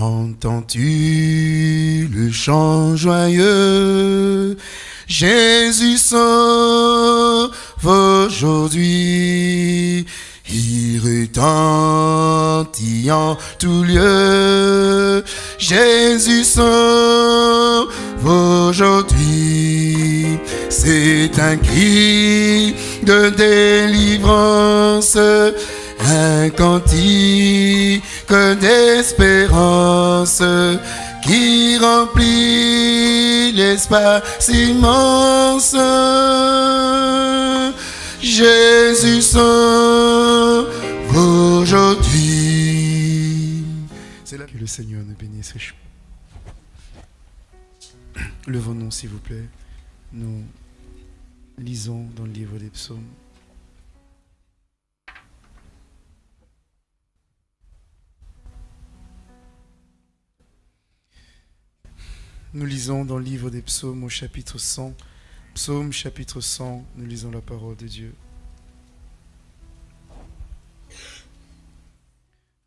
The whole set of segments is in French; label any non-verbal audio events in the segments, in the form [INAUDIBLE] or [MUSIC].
Entends-tu le chant joyeux? Jésus sauve aujourd'hui. Il retentit en tout lieu. Jésus sauve aujourd'hui. C'est un cri de délivrance, un cantique d'espérance qui remplit l'espace immense. Jésus sauve aujourd'hui. C'est là que le Seigneur nous bénisse. Levons-nous, s'il vous plaît. Nous lisons dans le livre des psaumes. Nous lisons dans le livre des psaumes au chapitre 100. Psaume chapitre 100, nous lisons la parole de Dieu.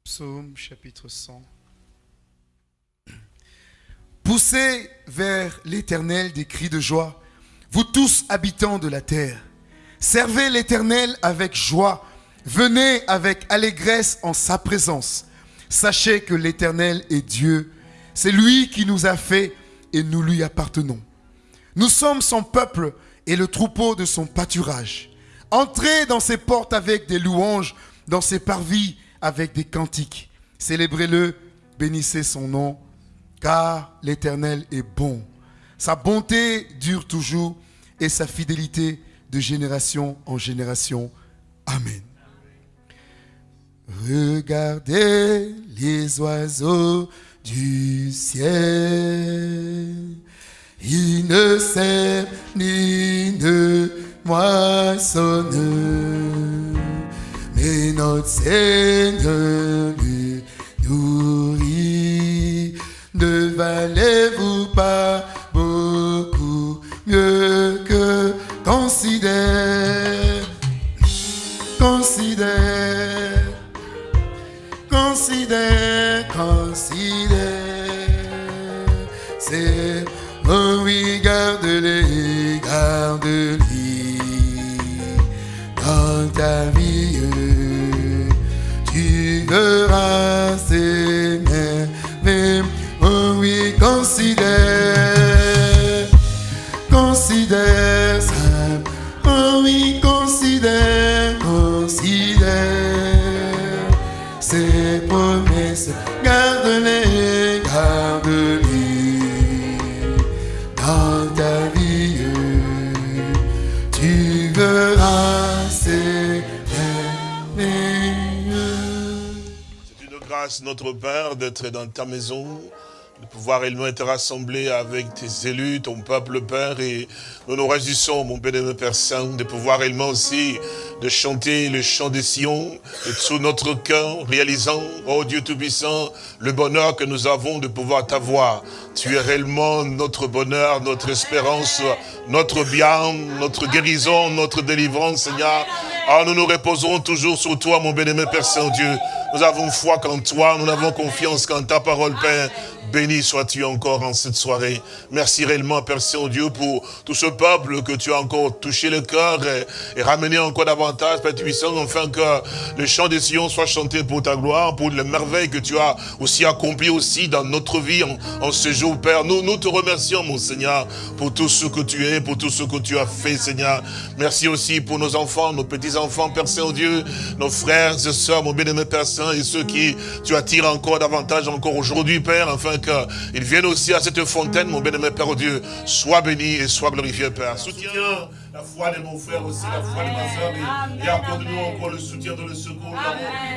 Psaume chapitre 100. Poussez vers l'Éternel des cris de joie, vous tous habitants de la terre. Servez l'Éternel avec joie, venez avec allégresse en sa présence. Sachez que l'Éternel est Dieu, c'est lui qui nous a fait et nous lui appartenons. Nous sommes son peuple et le troupeau de son pâturage. Entrez dans ses portes avec des louanges, dans ses parvis avec des cantiques. Célébrez-le, bénissez son nom, car l'Éternel est bon. Sa bonté dure toujours et sa fidélité de génération en génération. Amen. Regardez les oiseaux du ciel. Il ne sème ni ne moissonne, mais notre Seigneur lui nourrit. Ne valez-vous pas beaucoup mieux que considère, considère, considère. Notre Père, d'être dans ta maison, de pouvoir également être rassemblés avec tes élus, ton peuple, Père, et nous nous réjouissons, mon bénémoine Père Saint, de pouvoir également aussi de chanter le chant des Sion, de tout notre cœur, réalisant, oh Dieu Tout-Puissant, le bonheur que nous avons de pouvoir t'avoir. Tu es réellement notre bonheur, notre espérance, notre bien, notre guérison, notre délivrance, Seigneur. Ah, nous nous reposerons toujours sur toi, mon bénémoine Père Saint-Dieu. Nous avons foi qu'en toi, nous avons confiance qu'en ta parole, Père. Béni sois-tu encore en cette soirée. Merci réellement, Père Saint-Dieu, pour tout ce peuple que tu as encore touché le cœur et, ramené encore davantage, Père Puissant, afin que le chant des Sion soit chanté pour ta gloire, pour les merveilles que tu as aussi accomplies aussi dans notre vie en, en ce jour, Père. Nous, nous te remercions, mon Seigneur, pour tout ce que tu es, pour tout ce que tu as fait, Seigneur. Merci aussi pour nos enfants, nos petits-enfants, Père Saint-Dieu, nos frères et sœurs, mon bien-aimé Père Saint, et ceux qui tu attires encore davantage encore aujourd'hui, Père, qu'ils viennent aussi à cette fontaine, mon bien-aimé Père Dieu. Sois béni et sois glorifié, Père. Soutiens la foi de mon frère aussi, la foi de ma soeur, et, et accorde-nous encore le soutien de le secours.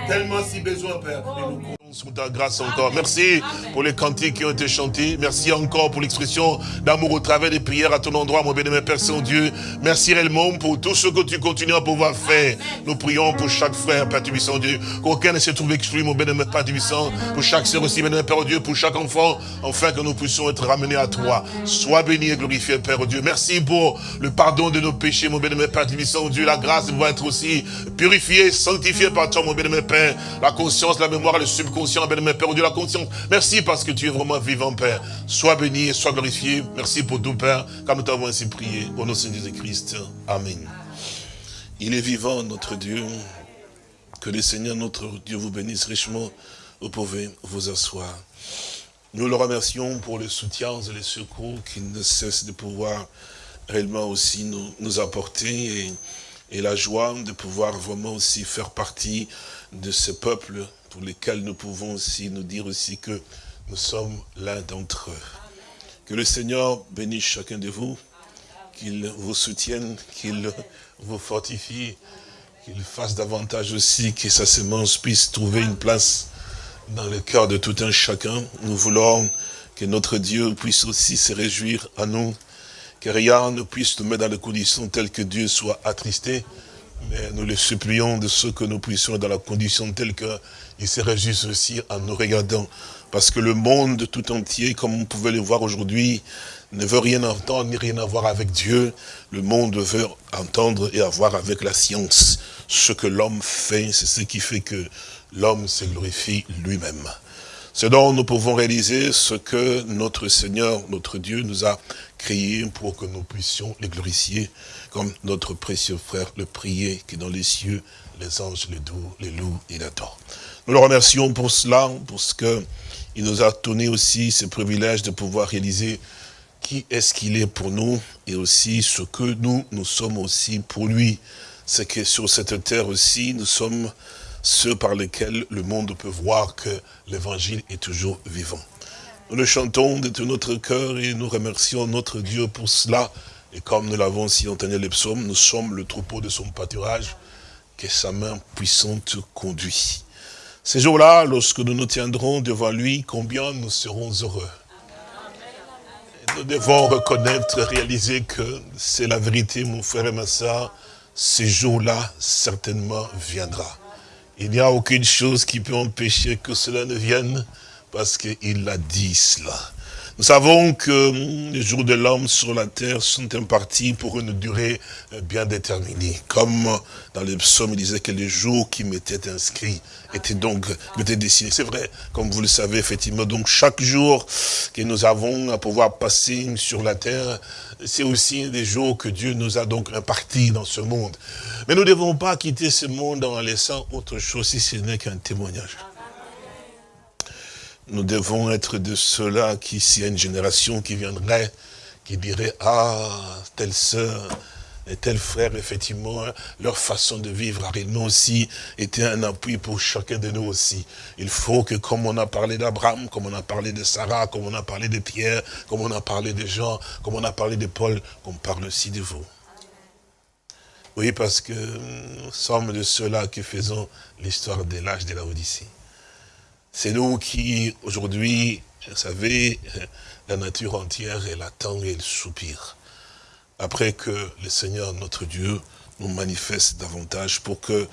Tellement si besoin, Père. Et nous sur ta grâce encore. Merci pour les cantiques qui ont été chantés. Merci encore pour l'expression d'amour au travers des prières à ton endroit, mon bien-aimé Père Saint-Dieu. Merci réellement pour tout ce que tu continues à pouvoir faire. Nous prions pour chaque frère, Père Tubissant Dieu. Qu'aucun ne se trouve exclu, mon bien-aimé Père Tubissant. Pour chaque sœur aussi, bien-aimé Père Dieu. Pour chaque enfant, enfin que nous puissions être ramenés à toi. Sois béni et glorifié, Père Dieu. Merci pour le pardon de nos péchés, mon bien-aimé Père Tubissant Dieu. La grâce va être aussi purifiée, sanctifiée par toi, mon bien-aimé Père. La conscience, la mémoire, le subconscient Père, la conscience. Merci parce que tu es vraiment vivant, Père. Sois béni, sois glorifié. Merci pour tout, Père, comme nous t'avons ainsi prié. Au nom de Jésus-Christ. Amen. Il est vivant, notre Dieu. Que le Seigneur, notre Dieu, vous bénisse richement. Vous pouvez vous asseoir. Nous le remercions pour le soutien et les secours qu'il ne cesse de pouvoir réellement aussi nous, nous apporter et, et, la joie de pouvoir vraiment aussi faire partie de ce peuple pour lesquels nous pouvons aussi nous dire aussi que nous sommes l'un d'entre eux. Que le Seigneur bénisse chacun de vous, qu'il vous soutienne, qu'il vous fortifie, qu'il fasse davantage aussi que sa semence puisse trouver une place dans le cœur de tout un chacun. Nous voulons que notre Dieu puisse aussi se réjouir à nous, que rien ne puisse nous mettre dans des conditions telles que Dieu soit attristé, mais nous le supplions de ce que nous puissions dans la condition telle qu'il se réjouisse aussi en nous regardant. Parce que le monde tout entier, comme vous pouvez le voir aujourd'hui, ne veut rien entendre ni rien avoir avec Dieu. Le monde veut entendre et avoir avec la science. Ce que l'homme fait, c'est ce qui fait que l'homme se glorifie lui-même. C'est donc nous pouvons réaliser ce que notre Seigneur, notre Dieu nous a créé pour que nous puissions les glorifier, comme notre précieux frère le priait, qui dans les cieux, les anges les doux, les loups et l'adorent. Nous le remercions pour cela, parce que il nous a donné aussi ce privilège de pouvoir réaliser qui est-ce qu'il est pour nous, et aussi ce que nous, nous sommes aussi pour lui. C'est que sur cette terre aussi, nous sommes ceux par lesquels le monde peut voir que l'évangile est toujours vivant. Nous le chantons de tout notre cœur et nous remercions notre Dieu pour cela. Et comme nous l'avons si entendu les psaumes, nous sommes le troupeau de son pâturage, que sa main puissante conduit. Ces jours-là, lorsque nous nous tiendrons devant lui, combien nous serons heureux. nous devons reconnaître, réaliser que c'est la vérité, mon frère et ma soeur, ces jours-là certainement viendra. Il n'y a aucune chose qui peut empêcher que cela ne vienne, parce qu'il a dit cela. Nous savons que les jours de l'homme sur la terre sont impartis pour une durée bien déterminée. Comme dans les psaumes, il disait que les jours qui m'étaient inscrits étaient donc m'étaient dessinés. C'est vrai, comme vous le savez, effectivement. Donc chaque jour que nous avons à pouvoir passer sur la terre, c'est aussi des jours que Dieu nous a donc impartis dans ce monde. Mais nous ne devons pas quitter ce monde en laissant autre chose si ce n'est qu'un témoignage. Nous devons être de ceux-là qui, s'il y a une génération qui viendrait, qui dirait, ah, telle sœur, et tel frère, effectivement, leur façon de vivre a réellement aussi été un appui pour chacun de nous aussi. Il faut que, comme on a parlé d'Abraham, comme on a parlé de Sarah, comme on a parlé de Pierre, comme on a parlé de Jean, comme on a parlé de Paul, qu'on parle aussi de vous. Oui, parce que nous sommes de ceux-là qui faisons l'histoire de l'âge de la Odyssée. C'est nous qui, aujourd'hui, vous savez, la nature entière, elle attend et elle soupire. Après que le Seigneur, notre Dieu, nous manifeste davantage pour que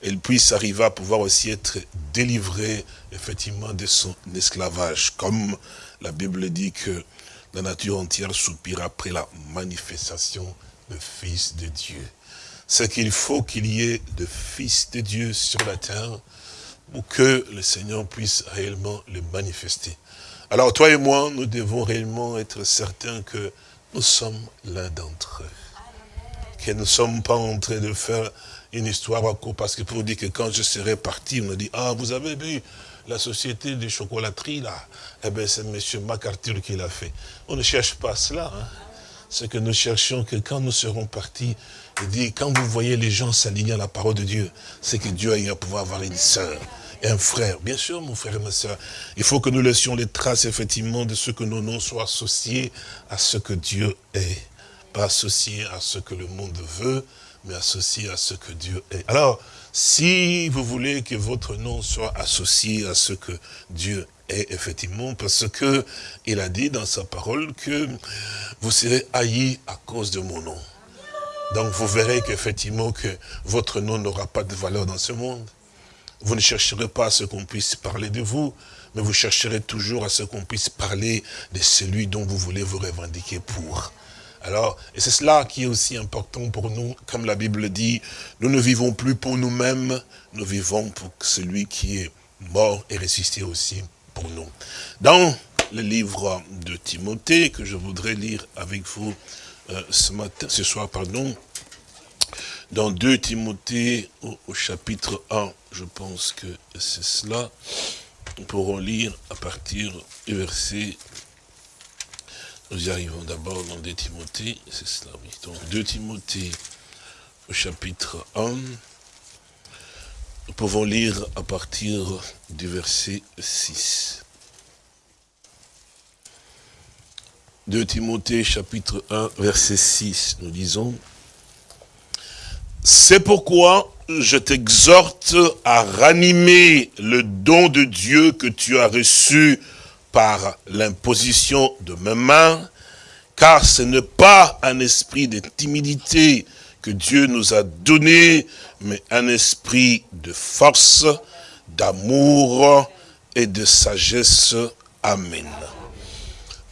elle puisse arriver à pouvoir aussi être délivrée, effectivement, de son esclavage. Comme la Bible dit que la nature entière soupire après la manifestation du Fils de Dieu. C'est qu'il faut qu'il y ait de Fils de Dieu sur la terre, pour que le Seigneur puisse réellement le manifester. Alors toi et moi, nous devons réellement être certains que nous sommes l'un d'entre eux. Que nous ne sommes pas en train de faire une histoire à court, parce que pour dire que quand je serai parti, on me dit, ah, vous avez vu la société de chocolaterie, là Eh bien, c'est M. MacArthur qui l'a fait. On ne cherche pas cela. Hein. C'est que nous cherchons que quand nous serons partis, il dit, quand vous voyez les gens s'aligner à la parole de Dieu, c'est que Dieu a pouvoir avoir une sœur et un frère. Bien sûr, mon frère et ma soeur, il faut que nous laissions les traces, effectivement, de ce que nos noms soient associés à ce que Dieu est. Pas associés à ce que le monde veut, mais associés à ce que Dieu est. Alors, si vous voulez que votre nom soit associé à ce que Dieu est, effectivement, parce que il a dit dans sa parole que vous serez haïs à cause de mon nom. Donc vous verrez qu'effectivement que votre nom n'aura pas de valeur dans ce monde. Vous ne chercherez pas à ce qu'on puisse parler de vous, mais vous chercherez toujours à ce qu'on puisse parler de celui dont vous voulez vous revendiquer pour. Alors, et c'est cela qui est aussi important pour nous, comme la Bible dit, nous ne vivons plus pour nous-mêmes, nous vivons pour celui qui est mort et ressuscité aussi pour nous. Dans le livre de Timothée, que je voudrais lire avec vous euh, ce matin, ce soir, pardon, dans 2 Timothée au, chapitre 1, je pense que c'est cela, nous pourrons lire à partir du verset, nous y arrivons d'abord dans 2 Timothée, c'est cela, oui, donc 2 Timothée au chapitre 1, nous pouvons lire à partir du verset 6. 2 Timothée chapitre 1 verset 6, nous disons, C'est pourquoi je t'exhorte à ranimer le don de Dieu que tu as reçu par l'imposition de mes mains, car ce n'est pas un esprit de timidité que Dieu nous a donné, mais un esprit de force, d'amour et de sagesse. Amen.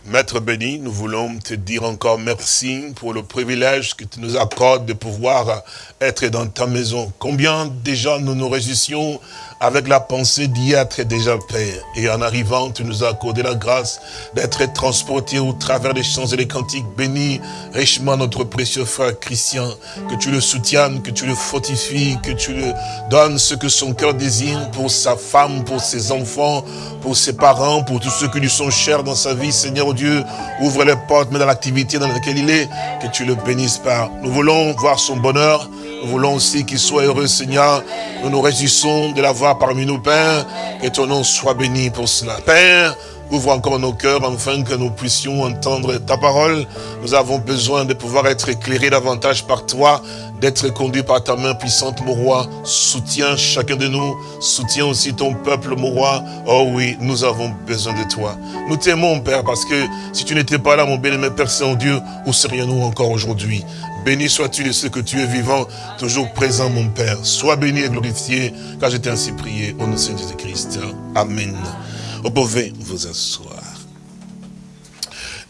Maître béni, nous voulons te dire encore merci pour le privilège que tu nous accordes de pouvoir être dans ta maison. Combien déjà nous nous réjouissions avec la pensée d'y être déjà Père. Et en arrivant, tu nous as accordé la grâce d'être transportés au travers des chants et des cantiques. Bénis richement notre précieux frère Christian, que tu le soutiennes, que tu le fortifies, que tu le donnes ce que son cœur désire pour sa femme, pour ses enfants, pour ses parents, pour tous ceux qui lui sont chers dans sa vie. Seigneur Dieu, ouvre les portes, mais dans l'activité dans laquelle il est, que tu le bénisses par. Nous voulons voir son bonheur, nous voulons aussi qu'il soit heureux, Seigneur. Nous nous réjouissons de l'avoir parmi nous, Père. Que ton nom soit béni pour cela. Père, ouvre encore nos cœurs afin que nous puissions entendre ta parole. Nous avons besoin de pouvoir être éclairés davantage par toi, d'être conduits par ta main puissante, mon roi. Soutiens chacun de nous, soutiens aussi ton peuple, mon roi. Oh oui, nous avons besoin de toi. Nous t'aimons, Père, parce que si tu n'étais pas là, mon bien-aimé Père Saint-Dieu, où serions-nous encore aujourd'hui? Béni sois-tu de ce que tu es vivant, toujours présent, mon Père. Sois béni et glorifié, car je t'ai ainsi prié au nom de Jésus-Christ. Amen. Vous pouvez vous asseoir.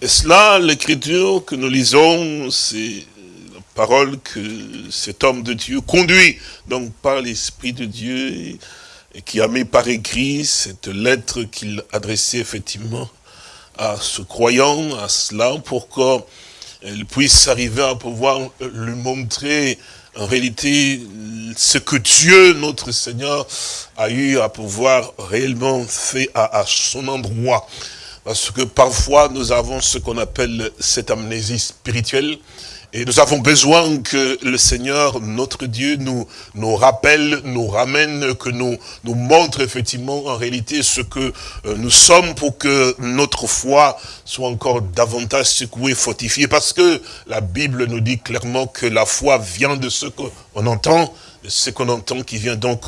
Et cela, l'écriture que nous lisons, c'est parole que cet homme de Dieu conduit, donc par l'Esprit de Dieu, et qui a mis par écrit cette lettre qu'il adressait effectivement à ce croyant, à cela, pour elle puisse arriver à pouvoir lui montrer en réalité ce que Dieu, notre Seigneur, a eu à pouvoir réellement faire à son endroit. Parce que parfois, nous avons ce qu'on appelle cette amnésie spirituelle. Et nous avons besoin que le Seigneur, notre Dieu, nous, nous rappelle, nous ramène, que nous, nous montre effectivement en réalité ce que euh, nous sommes pour que notre foi soit encore davantage secouée, fortifiée. Parce que la Bible nous dit clairement que la foi vient de ce qu'on entend, ce qu'on entend qui vient donc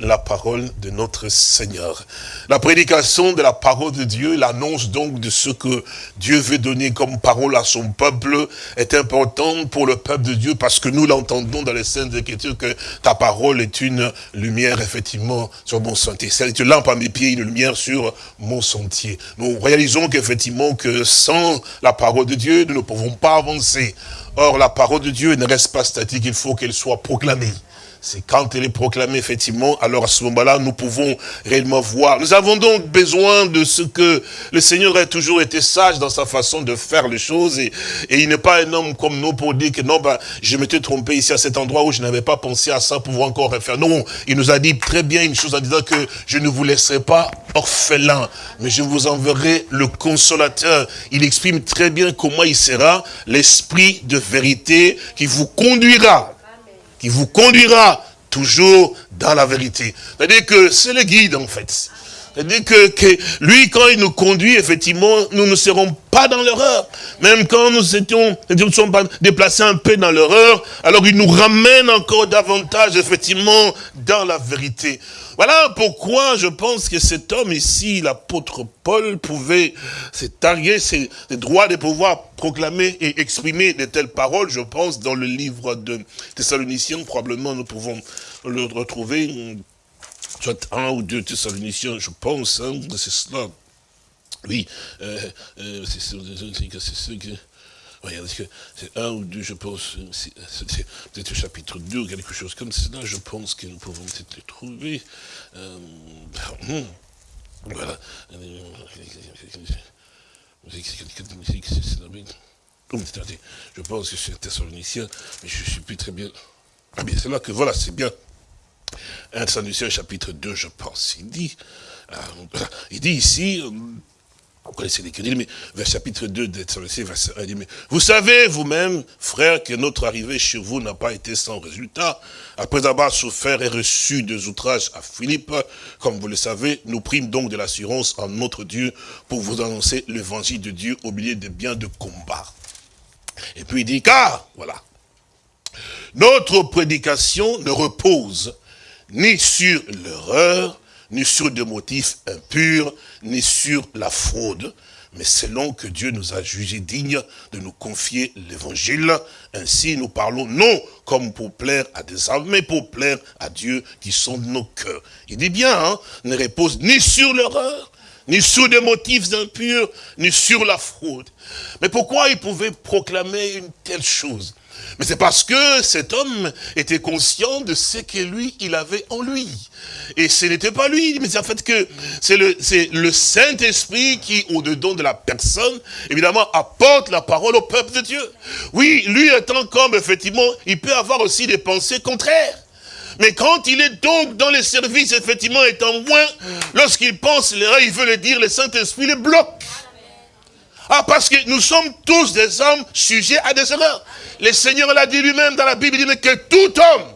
de la parole de notre Seigneur. La prédication de la parole de Dieu, l'annonce donc de ce que Dieu veut donner comme parole à son peuple est importante pour le peuple de Dieu parce que nous l'entendons dans les scènes Écritures que ta parole est une lumière effectivement sur mon sentier. C'est une lampe à mes pieds, une lumière sur mon sentier. Nous réalisons qu'effectivement que sans la parole de Dieu, nous ne pouvons pas avancer. Or, la parole de Dieu ne reste pas statique, il faut qu'elle soit proclamée. C'est quand elle est proclamée, effectivement, alors à ce moment-là, nous pouvons réellement voir. Nous avons donc besoin de ce que le Seigneur a toujours été sage dans sa façon de faire les choses. Et, il n'est pas un homme comme nous pour dire que non, ben, je m'étais trompé ici à cet endroit où je n'avais pas pensé à ça pour encore refaire. Non, il nous a dit très bien une chose en disant que je ne vous laisserai pas orphelin, mais je vous enverrai le consolateur. Il exprime très bien comment il sera l'esprit de vérité qui vous conduira qui vous conduira toujours dans la vérité. C'est-à-dire que c'est le guide, en fait. C'est-à-dire que, que, lui, quand il nous conduit, effectivement, nous ne serons pas dans l'erreur. Même quand nous étions, nous sommes déplacés un peu dans l'erreur, alors il nous ramène encore davantage, effectivement, dans la vérité. Voilà pourquoi je pense que cet homme ici, l'apôtre Paul, pouvait se targuer ses, droits de pouvoir proclamer et exprimer de telles paroles. Je pense dans le livre de Thessaloniciens, probablement nous pouvons le retrouver soit un ou deux Thessaloniciens, je pense, hein, c'est cela. Oui, euh, euh, c'est ce que... C'est un ou deux, je pense, c'est au chapitre 2 ou quelque chose comme cela, je pense que nous pouvons peut-être le trouver. Euh, Mhm. Voilà. Je pense que c'est un mais je ne suis plus très bien. Ah bien, c'est là que, voilà, c'est bien. Un Thessaloniciens chapitre 2, je pense. Il dit, euh, il dit ici, euh, vous connaissez les mais vers chapitre 2 verset 1, il dit, mais vous savez vous-même, frères, que notre arrivée chez vous n'a pas été sans résultat. Après avoir souffert et reçu des outrages à Philippe, comme vous le savez, nous prîmes donc de l'assurance en notre Dieu pour vous annoncer l'évangile de Dieu au milieu des biens de combat. Et puis il dit, car, voilà, notre prédication ne repose ni sur l'erreur, ni sur des motifs impurs, ni sur la fraude, mais selon que Dieu nous a jugés dignes de nous confier l'évangile. Ainsi, nous parlons non comme pour plaire à des hommes, mais pour plaire à Dieu qui sont nos cœurs. Il dit bien, hein, ne repose ni sur l'erreur, ni sur des motifs impurs, ni sur la fraude. Mais pourquoi il pouvait proclamer une telle chose? Mais c'est parce que cet homme était conscient de ce que lui, il avait en lui. Et ce n'était pas lui, mais c'est en fait que c'est le, Saint-Esprit qui, au-dedans de la personne, évidemment, apporte la parole au peuple de Dieu. Oui, lui étant comme, effectivement, il peut avoir aussi des pensées contraires. Mais quand il est donc dans les services, effectivement, étant moins, lorsqu'il pense il veut le dire, le Saint-Esprit le bloque. Ah, parce que nous sommes tous des hommes sujets à des erreurs. Le Seigneur l'a dit lui-même dans la Bible, il dit que tout homme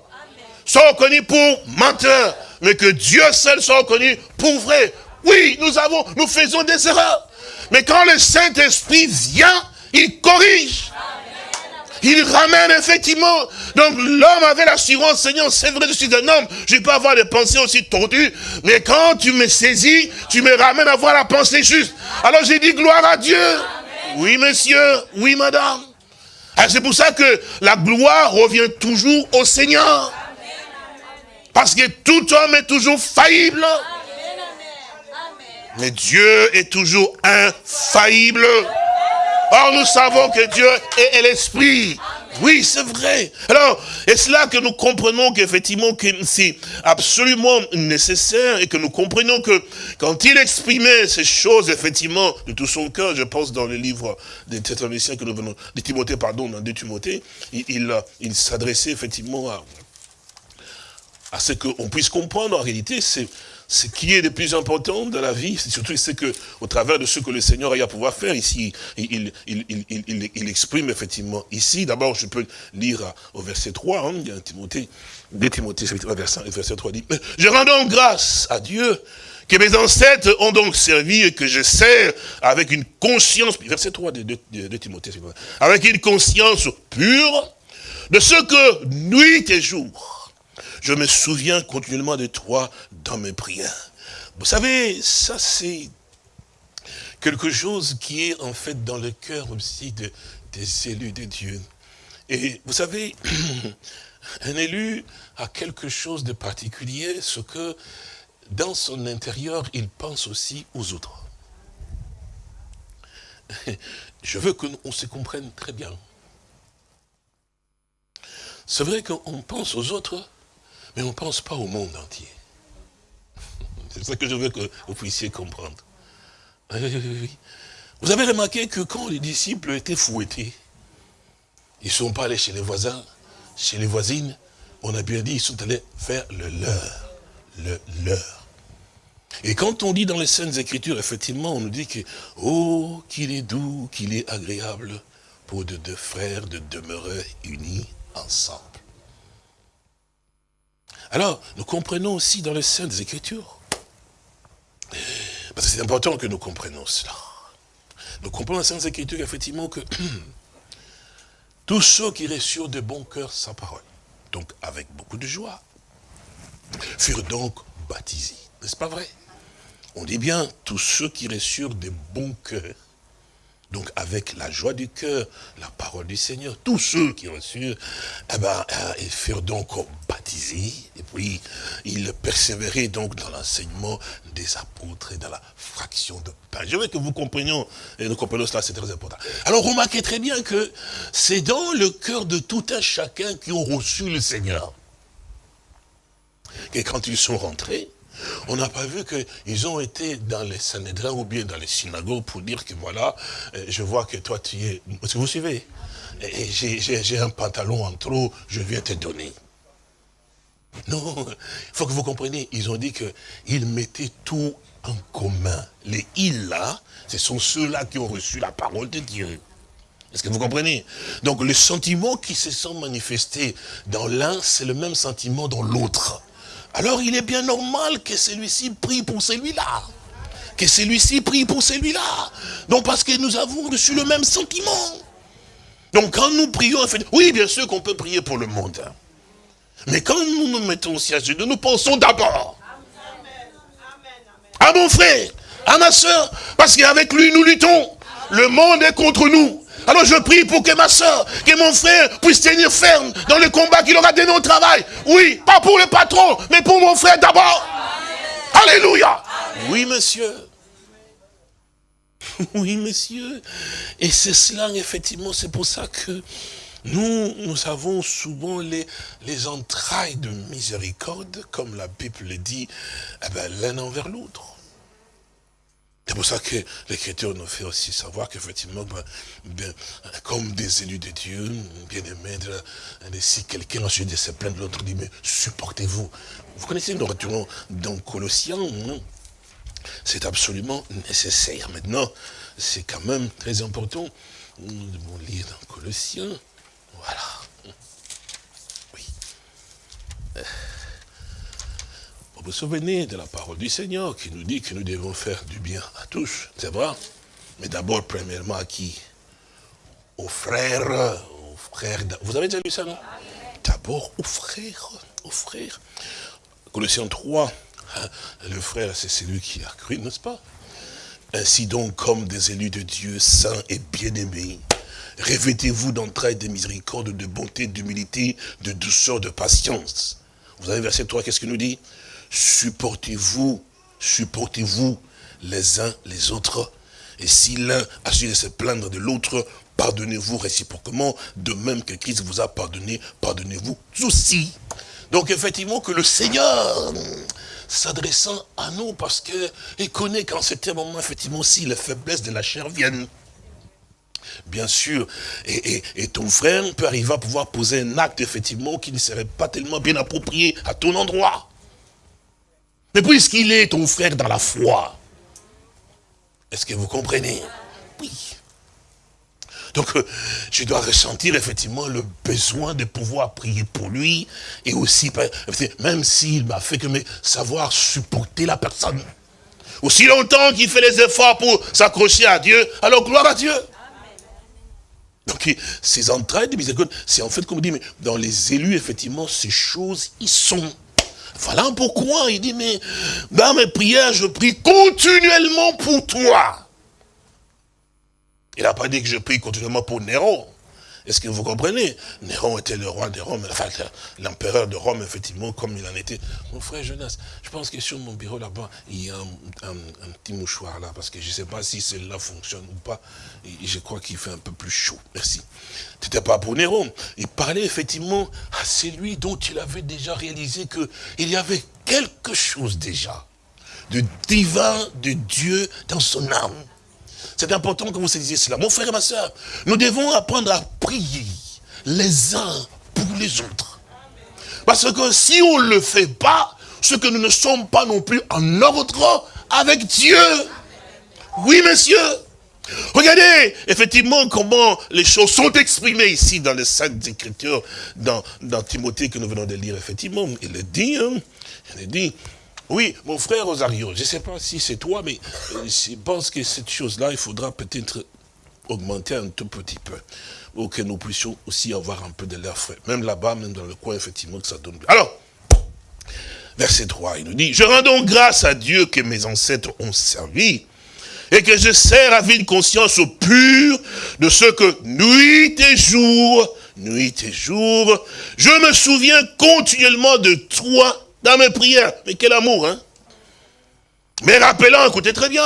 soit reconnu pour menteur, mais que Dieu seul soit reconnu pour vrai. Oui, nous avons, nous faisons des erreurs. Mais quand le Saint-Esprit vient, il corrige. Il ramène effectivement. Donc l'homme avait l'assurance, Seigneur, c'est vrai, je suis un homme, je peux avoir des pensées aussi tordues, mais quand tu me saisis, tu me ramènes à avoir la pensée juste. Alors j'ai dit gloire à Dieu. Oui, monsieur, oui, madame. Ah, c'est pour ça que la gloire revient toujours au Seigneur. Parce que tout homme est toujours faillible. Mais Dieu est toujours infaillible. Or, nous savons que Dieu est l'Esprit. Oui, c'est vrai. Alors, est-ce là que nous comprenons qu'effectivement, que c'est absolument nécessaire et que nous comprenons que quand il exprimait ces choses, effectivement, de tout son cœur, je pense dans le livre des Thessaloniciens que nous venons, de Timothée, pardon, dans 2 Timothée, il, il, s'adressait effectivement à, à ce qu'on puisse comprendre en réalité, c'est ce qui est le plus important dans la vie, c'est surtout ce que, au travers de ce que le Seigneur a à pouvoir faire ici, il, il, exprime effectivement ici. D'abord, je peux lire au verset 3, hein, il un Timothée, 2 Timothée, verset, verset 3 dit, je rends donc grâce à Dieu que mes ancêtres ont donc servi et que je sers avec une conscience, verset 3 de, de Timothée, avec une conscience pure de ce que nuit et jour, je me souviens continuellement de toi dans mes prières. Vous savez, ça c'est quelque chose qui est en fait dans le cœur aussi des élus de Dieu. Et vous savez, [CLEARS THROAT] un élu a quelque chose de particulier, ce que dans son intérieur, il pense aussi aux autres. [LAUGHS] Je veux qu'on se comprenne très bien. C'est vrai qu'on pense aux autres, mais on ne pense pas au monde entier. [LAUGHS] C'est ça que je veux que vous puissiez comprendre. Vous avez remarqué que quand les disciples étaient fouettés, ils ne sont pas allés chez les voisins, chez les voisines, on a bien dit, ils sont allés faire le leur, le leur. Et quand on dit dans les Saintes Écritures, effectivement, on nous dit que, oh, qu'il est doux, qu'il est agréable pour de deux frères de demeurer unis ensemble. Alors, nous comprenons aussi dans les Saintes Écritures. Parce que c'est important que nous comprenions cela. Nous comprenons dans les Saintes Écritures, effectivement, que [CLEARS THROAT] tous ceux qui reçurent de bon cœur sa parole, donc avec beaucoup de joie, furent donc baptisés. N'est-ce pas vrai? On dit bien, tous ceux qui reçurent de bon cœur donc avec la joie du cœur, la parole du Seigneur, tous ceux qui reçurent, eh ben, euh, ils furent donc baptisés, et puis ils persévéraient donc dans l'enseignement des apôtres et dans la fraction de pain. Je veux que vous comprenions, et nous comprenons cela, c'est très important. Alors remarquez très bien que c'est dans le cœur de tout un chacun qui ont reçu le Seigneur. Et quand ils sont rentrés, On n'a pas vu qu'ils ont été dans les Sanhédrins ou bien dans les synagogues pour dire que voilà, euh, je vois que toi tu es... Vous suivez J'ai un pantalon en trop, je viens te donner. Non, il faut que vous compreniez, ils ont dit qu'ils mettaient tout en commun. Les ils là, ce sont ceux-là qui ont reçu la parole de Dieu. Est-ce que vous comprenez? Donc le sentiment qui se sent manifesté dans l'un, c'est le même sentiment dans l'autre. Alors il est bien normal que celui-ci prie pour celui-là. Que celui-ci prie pour celui-là. Donc parce que nous avons reçu le même sentiment. Donc quand nous prions, oui bien sûr qu'on peut prier pour le monde. Mais quand nous nous mettons aussi à genoux, nous pensons d'abord à mon frère, à ma soeur, parce qu'avec lui nous luttons. Le monde est contre nous. Alors je prie pour que ma soeur, que mon frère puisse tenir ferme dans le combat qu'il aura donné au travail. Oui, pas pour le patron, mais pour mon frère d'abord. Alléluia. Oui, monsieur. [LAUGHS] Oui, monsieur. Et c'est cela, effectivement, c'est pour ça que nous, nous avons souvent les, les entrailles de miséricorde, comme la Bible le dit, eh ben, l'un envers l'autre. C'est pour ça que l'Écriture nous fait aussi savoir qu'effectivement, ben, ben, comme des élus de Dieu, bien aimés, si quelqu'un ensuite de se plaindre, l'autre dit, mais supportez-vous. Vous connaissez, nous retournons dans Colossiens, hein? c'est absolument nécessaire. Maintenant, c'est quand même très important. Nous devons lire dans Colossiens. Voilà. Oui. Euh, vous souvenez de la parole du Seigneur qui nous dit que nous devons faire du bien à tous, c'est vrai? Mais d'abord, premièrement, à qui? Aux frères, aux frères. Vous avez déjà lu ça, non? D'abord aux frères, aux frères. Colossiens 3, hein, le frère, c'est celui qui a cru, n'est-ce pas? Ainsi donc, comme des élus de Dieu, saints et bien-aimés, Revêtez-vous d'entrailles de miséricorde, de bonté, d'humilité, de douceur, de patience. Vous avez verset 3, qu'est-ce qu'il nous dit? Supportez-vous, supportez-vous les uns les autres. Et si l'un a su se plaindre de l'autre, pardonnez-vous réciproquement, de même que Christ vous a pardonné, pardonnez-vous aussi. Donc effectivement que le Seigneur, s'adressant à nous, parce qu'il connaît qu'en un moment, effectivement, si les faiblesses de la chair viennent, bien sûr, et, ton frère peut arriver à pouvoir poser un acte, effectivement, qui ne serait pas tellement bien approprié à ton endroit. Mais puisqu'il est ton frère dans la foi, est-ce que vous comprenez? Oui. Donc, euh, je dois ressentir effectivement le besoin de pouvoir prier pour lui, et aussi, même s'il m'a fait que mais, savoir supporter la personne. Aussi longtemps qu'il fait les efforts pour s'accrocher à Dieu, alors gloire à Dieu. Donc, ces entrailles de c'est en fait, comme on dit, mais dans les élus, effectivement, ces choses, ils sont. Voilà pourquoi il dit, mais dans mes prières, je prie continuellement pour toi. Il n'a pas dit que je prie continuellement pour Néron. Est-ce que vous comprenez? Néron était le roi de Rome, enfin l'empereur de Rome, effectivement, comme il en était. Mon frère Jonas, je pense que sur mon bureau là-bas, il y a un, petit mouchoir là, parce que je ne sais pas si celle-là fonctionne ou pas. Je crois qu'il fait un peu plus chaud. Merci. Ce n'était pas pour Néron. Il parlait effectivement à celui dont il avait déjà réalisé qu'il y avait quelque chose déjà de divin de Dieu dans son âme. C'est important que vous saisissiez cela. Mon frère et ma soeur, nous devons apprendre à prier les uns pour les autres. Parce que si on ne le fait pas, c'est que nous ne sommes pas non plus en ordre avec Dieu. Oui, monsieur. Regardez effectivement comment les choses sont exprimées ici dans les Saintes Écritures, dans, dans Timothée que nous venons de lire, effectivement. Il le dit, hein, il dit, oui, mon frère Rosario, je ne sais pas si c'est toi, mais euh, je pense que cette chose-là, il faudra peut-être augmenter un tout petit peu, pour que nous puissions aussi avoir un peu de l'air frais. Même là-bas, même dans le coin, effectivement, que ça donne Alors, verset 3, il nous dit, « Je rends donc grâce à Dieu que mes ancêtres ont servi, et que je sers à une conscience pure de ce que nuit et jour, nuit et jour, je me souviens continuellement de toi dans mes prières. Mais quel amour, hein mais rappelant, écoutez très bien,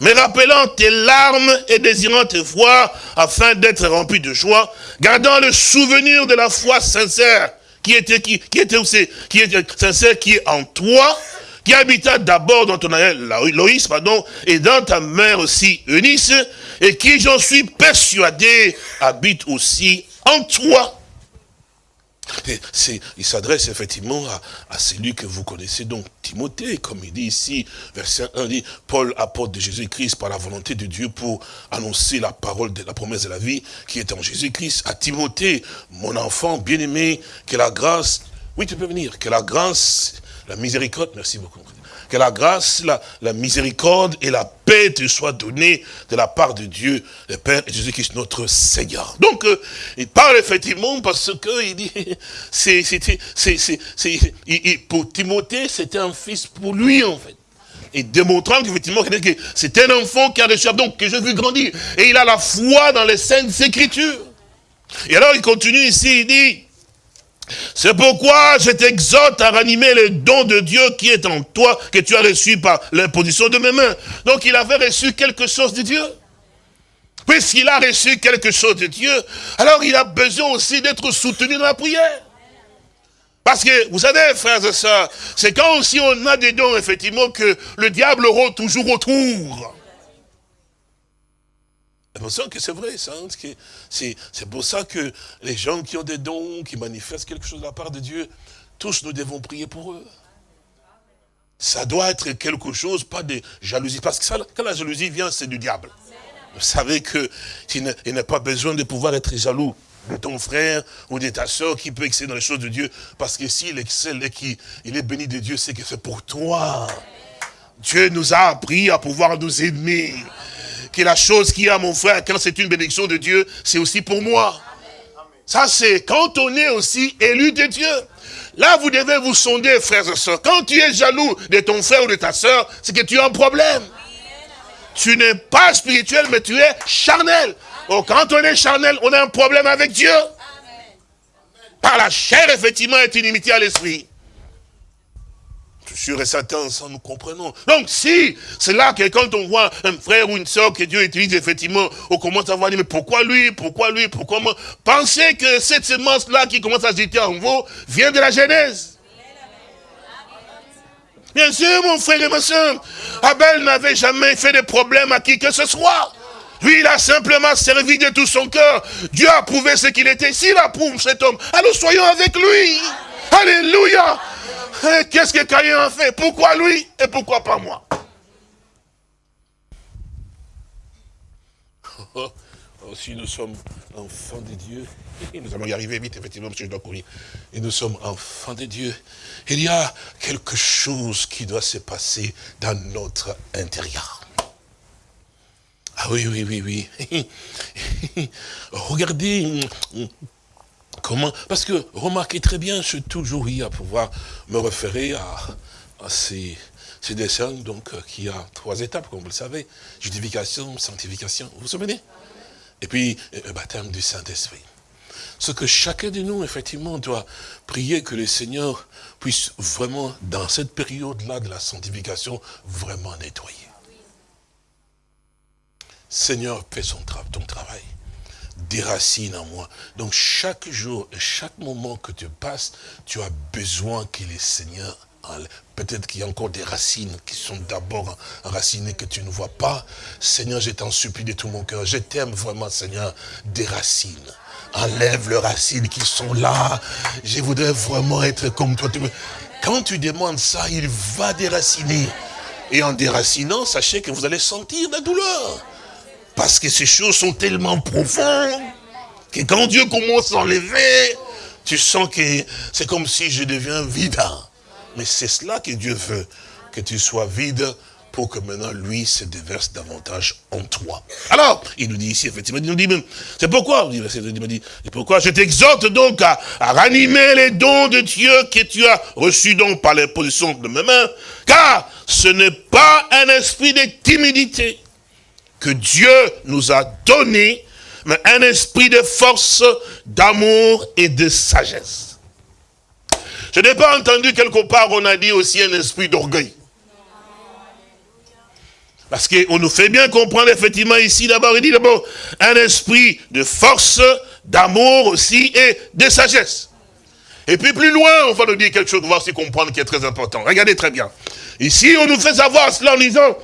mais rappelant tes larmes et désirant te voir afin d'être rempli de joie, gardant le souvenir de la foi sincère qui était qui, était aussi, qui était sincère, qui est en toi, qui habita d'abord dans ton aïeul Loïs, pardon, et dans ta mère aussi Eunice, et qui, j'en suis persuadé, habite aussi en toi il s'adresse effectivement à, celui que vous connaissez, donc Timothée, comme il dit ici, verset 1, dit, Paul, apporte de Jésus-Christ par la volonté de Dieu pour annoncer la parole de la promesse de la vie qui est en Jésus-Christ. À Timothée, mon enfant bien-aimé, que la grâce, oui tu peux venir, que la grâce, la miséricorde, merci beaucoup, que la grâce, la, miséricorde et la paix te soient données de la part de Dieu, le Père et Jésus-Christ, notre Seigneur. Donc, euh, il parle effectivement parce que il dit, [LAUGHS] c'est, pour Timothée, c'était un fils pour lui, en fait et démontrant qu'effectivement, c'est un enfant qui a reçu, donc que je veux grandir. Et il a la foi dans les saintes écritures. Et alors il continue ici, il dit, c'est pourquoi je t'exhorte à ranimer les dons de Dieu qui est en toi, que tu as reçu par l'imposition de mes mains. Donc il avait reçu quelque chose de Dieu. Puisqu'il a reçu quelque chose de Dieu, alors il a besoin aussi d'être soutenu dans la prière. Parce que, vous savez, frères et sœurs, c'est quand aussi on a des dons, effectivement, que le diable rôde toujours autour. Ça que c'est vrai, ça. Hein, c'est pour ça que les gens qui ont des dons, qui manifestent quelque chose de la part de Dieu, tous nous devons prier pour eux. Ça doit être quelque chose, pas de jalousie. Parce que quand la jalousie vient, c'est du diable. Vous savez qu'il n'a pas besoin de pouvoir être jaloux de ton frère ou de ta soeur qui peut exceller dans les choses de Dieu. Parce que s'il excelle et qu'il est béni de Dieu, c'est que c'est pour toi. Dieu nous a appris à pouvoir nous aimer que la chose qui a mon frère, quand c'est une bénédiction de Dieu, c'est aussi pour moi. Ça, c'est quand on est aussi élu de Dieu. Là, vous devez vous sonder, frères et sœurs. Quand tu es jaloux de ton frère ou de ta sœur, c'est que tu as un problème. Tu n'es pas spirituel, mais tu es charnel. Oh, quand on est charnel, on a un problème avec Dieu. Par la chair, effectivement, est inimité à l'esprit sûr et certain, ça nous comprenons. Donc si, c'est là que quand on voit un frère ou une soeur que Dieu utilise, effectivement, on commence à voir, mais pourquoi lui, pourquoi lui, pourquoi moi Pensez que cette semence-là qui commence à jeter en vous vient de la Genèse. Bien sûr, mon frère et ma soeur, Abel n'avait jamais fait de problème à qui que ce soit. Lui, il a simplement servi de tout son cœur. Dieu a prouvé ce qu'il était. S'il approuve cet homme, alors soyons avec lui. Alléluia. Qu'est-ce que Caïn a fait? Pourquoi lui et pourquoi pas moi? [LAUGHS] Oh, Si nous sommes enfants de Dieu, nous allons y arriver vite, effectivement, parce que je dois courir. Et nous sommes enfants de Dieu. Il y a quelque chose qui doit se passer dans notre intérieur. Ah oui, oui, oui, oui. [LAUGHS] Regardez Comment? Parce que, remarquez très bien, je suis toujours eu à pouvoir me référer à, ces, dessins, donc, euh, qui a trois étapes, comme vous le savez. Justification, sanctification, vous vous souvenez? Et puis, euh, le baptême du Saint-Esprit. Ce que chacun de nous, effectivement, doit prier que le Seigneur puisse vraiment, dans cette période-là de la sanctification, vraiment nettoyer. Seigneur, fais ton travail des racines en moi. Donc chaque jour et chaque moment que tu passes, tu as besoin que les Seigneur Peut-être qu'il y a encore des racines qui sont d'abord enracinées que tu ne vois pas. Seigneur, je t'en supplie de tout mon cœur. Je t'aime vraiment, Seigneur, des racines. Enlève les racines qui sont là. Je voudrais vraiment être comme toi. Quand tu demandes ça, il va déraciner. Et en déracinant, sachez que vous allez sentir la douleur. Parce que ces choses sont tellement profondes que quand Dieu commence à enlever, tu sens que c'est comme si je deviens vide. Mais c'est cela que Dieu veut, que tu sois vide pour que maintenant, lui, se déverse davantage en toi. Alors, il nous dit ici, effectivement, il nous dit, c'est pourquoi, il dit, pourquoi je t'exhorte donc à, à, ranimer les dons de Dieu que tu as reçus donc par l'imposition de mes mains, car ce n'est pas un esprit de timidité, que Dieu nous a donné, un esprit de force, d'amour et de sagesse. Je n'ai pas entendu quelque part, on a dit aussi un esprit d'orgueil. Parce qu'on nous fait bien comprendre effectivement ici d'abord, il dit d'abord un esprit de force, d'amour aussi et de sagesse. Et puis plus loin, on va nous dire quelque chose, va aussi comprendre qui est très important. Regardez très bien. Ici, on nous fait savoir cela en disant,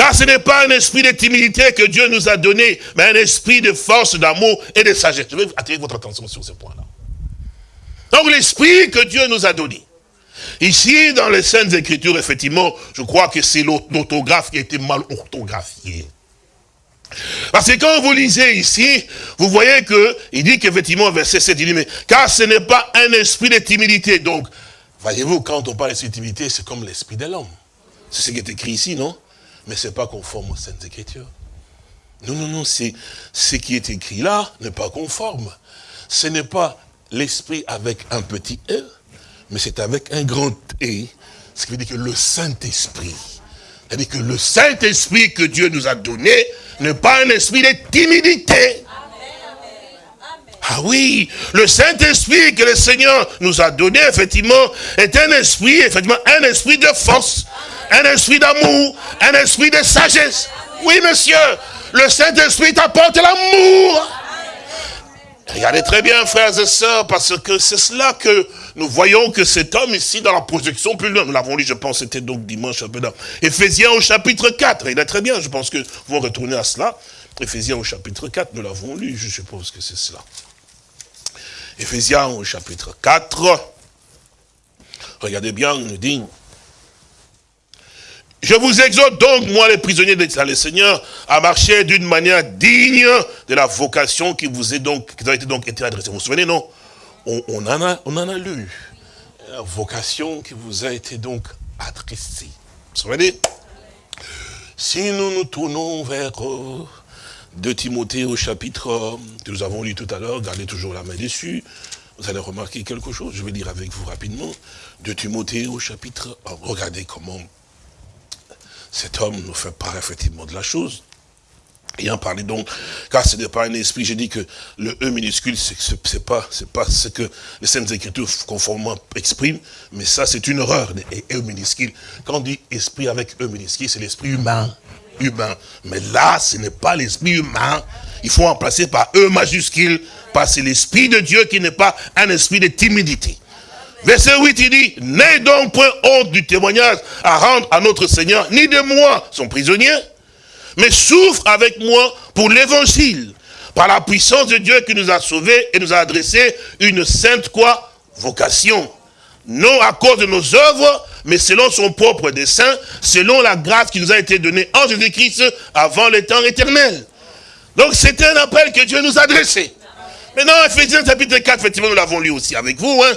car ce n'est pas un esprit de timidité que Dieu nous a donné, mais un esprit de force, d'amour et de sagesse. Je vais attirer votre attention sur ce point-là. Donc l'esprit que Dieu nous a donné. Ici, dans les Saintes Écritures, effectivement, je crois que c'est l'autographe qui a été mal orthographié. Parce que quand vous lisez ici, vous voyez que il dit qu'effectivement, verset 7, il dit, mais car ce n'est pas un esprit de timidité. Donc, voyez-vous, quand on parle de timidité, c'est comme l'esprit de l'homme. C'est ce qui est écrit ici, non? Mais ce n'est pas conforme aux Saintes Écritures. Non, non, non, ce qui est écrit là n'est pas conforme. Ce n'est pas l'esprit avec un petit E, mais c'est avec un grand E. Ce qui veut dire que le Saint-Esprit, c'est-à-dire que le Saint-Esprit que Dieu nous a donné n'est pas un esprit de timidité. Ah oui, le Saint-Esprit que le Seigneur nous a donné, effectivement, est un esprit, effectivement, un esprit de force, un esprit d'amour, un esprit de sagesse. Oui, monsieur, le Saint-Esprit t'apporte l'amour. Regardez très bien, frères et sœurs, parce que c'est cela que nous voyons que cet homme ici, dans la projection plus loin, nous l'avons lu, je pense, c'était donc dimanche un peu dans Éphésiens au chapitre 4. Il est très bien, je pense que vous retourner à cela. Éphésiens au chapitre 4, nous l'avons lu, je suppose que c'est cela. Éphésiens au chapitre 4. Regardez bien, nous dit, je vous exhorte donc, moi les prisonniers de le Seigneur, à marcher d'une manière digne de la vocation qui vous est donc, a été donc adressée. Vous vous souvenez, non? On, en a, on lu. La vocation qui vous a été donc adressée. Vous vous souvenez? Si nous nous tournons vers euh, de Timothée au chapitre que nous avons lu tout à l'heure, gardez toujours la main dessus, vous allez remarquer quelque chose, je vais lire avec vous rapidement. De Timothée au chapitre, regardez comment cet homme nous fait part effectivement de la chose. Ayant parlé donc, car ce n'est pas un esprit, j'ai dit que le E minuscule, c'est pas, c'est pas ce que les Saintes Écritures conformément expriment, mais ça c'est une erreur, les E minuscule. Quand on dit esprit avec E minuscule, c'est l'esprit humain, humain. Mais là, ce n'est pas l'esprit humain, il faut remplacer par E majuscule, parce que c'est l'esprit de Dieu qui n'est pas un esprit de timidité. Verset 8, il dit, n'aie donc point honte du témoignage à rendre à notre Seigneur, ni de moi, son prisonnier, mais souffre avec moi pour l'évangile, par la puissance de Dieu qui nous a sauvés et nous a adressé une sainte quoi? Vocation. Non à cause de nos œuvres, mais selon son propre dessein, selon la grâce qui nous a été donnée en Jésus-Christ avant les temps éternels. Donc c'était un appel que Dieu nous a adressé. Maintenant, Ephésiens chapitre 4, effectivement, nous l'avons lu aussi avec vous, hein.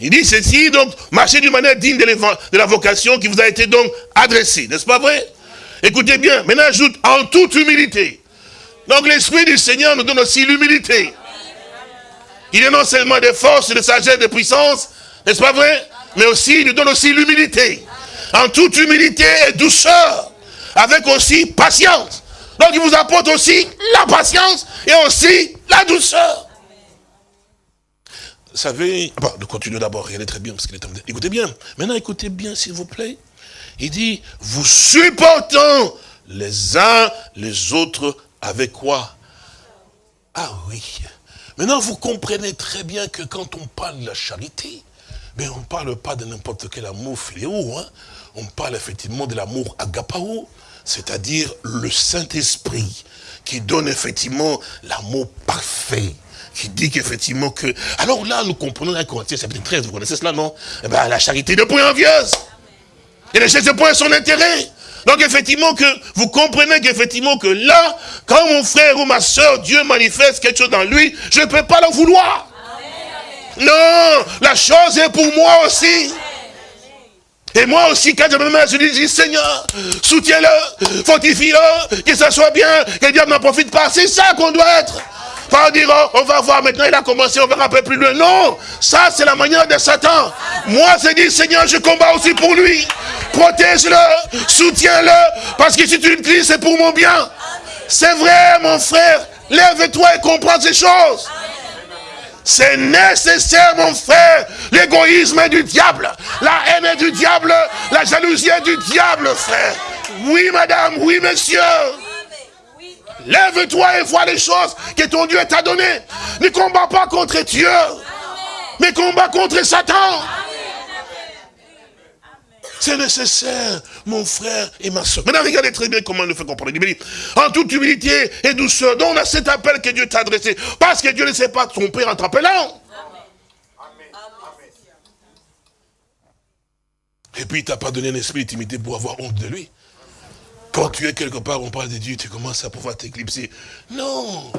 Il dit ceci, donc, marchez d'une manière digne de la vocation qui vous a été donc adressée. N'est-ce pas vrai? Écoutez bien, maintenant ajoute en toute humilité. Donc l'Esprit du Seigneur nous donne aussi l'humilité. Il est non seulement des forces, de sagesse, de puissance, n'est-ce pas vrai? Mais aussi, il nous donne aussi l'humilité. En toute humilité et douceur. Avec aussi patience. Donc il vous apporte aussi la patience et aussi la douceur savez, bon, de continuer d'abord, regardez très bien, parce qu'il est Écoutez bien, maintenant écoutez bien s'il vous plaît. Il dit, vous supportant les uns les autres avec quoi? Ah oui. Maintenant, vous comprenez très bien que quand on parle de la charité, mais on ne parle pas de n'importe quel amour philéo, hein. on parle effectivement de l'amour agapao, c'est-à-dire le Saint-Esprit, qui donne effectivement l'amour parfait qui dit qu'effectivement que... Alors là, nous comprenons la Corinthiens chapitre 13, vous connaissez cela, non? Eh bien, la charité ne point envieuse. Et ne cherche point son intérêt. Donc effectivement que vous comprenez qu'effectivement que là, quand mon frère ou ma soeur, Dieu manifeste quelque chose dans lui, je ne peux pas le vouloir. Non, la chose est pour moi aussi. Et moi aussi, quand je me mets, je dis, Seigneur, soutiens-le, fortifie-le, que ça soit bien, que Dieu n'en profite pas. C'est ça qu'on doit être. Pas dire, on va voir maintenant, il a commencé, on verra un plus loin. Non, ça c'est la manière de Satan. Moi, c'est dit, Seigneur, je combats aussi pour lui. Protège-le, soutiens-le, parce que si tu le dis, c'est pour mon bien. C'est vrai, mon frère. Lève-toi et comprends ces choses. C'est nécessaire, mon frère. L'égoïsme est du diable. La haine est du diable. La jalousie est du diable, frère. Oui, madame. Oui, monsieur. Lève-toi et vois les choses que ton Dieu t'a données. Ne combat pas contre Dieu. mais combat contre Satan. C'est nécessaire, mon frère et ma soeur. Maintenant, regardez très bien comment il le fait comprendre. Il dit, en toute humilité et douceur, donc on a cet appel que Dieu t'a adressé. Parce que Dieu ne sait pas tromper en t'appelant. Et puis, il t'a pas donné un esprit d'intimité pour avoir honte de lui. Quand tu es quelque part, on parle de Dieu, tu commences à pouvoir t'éclipser. Non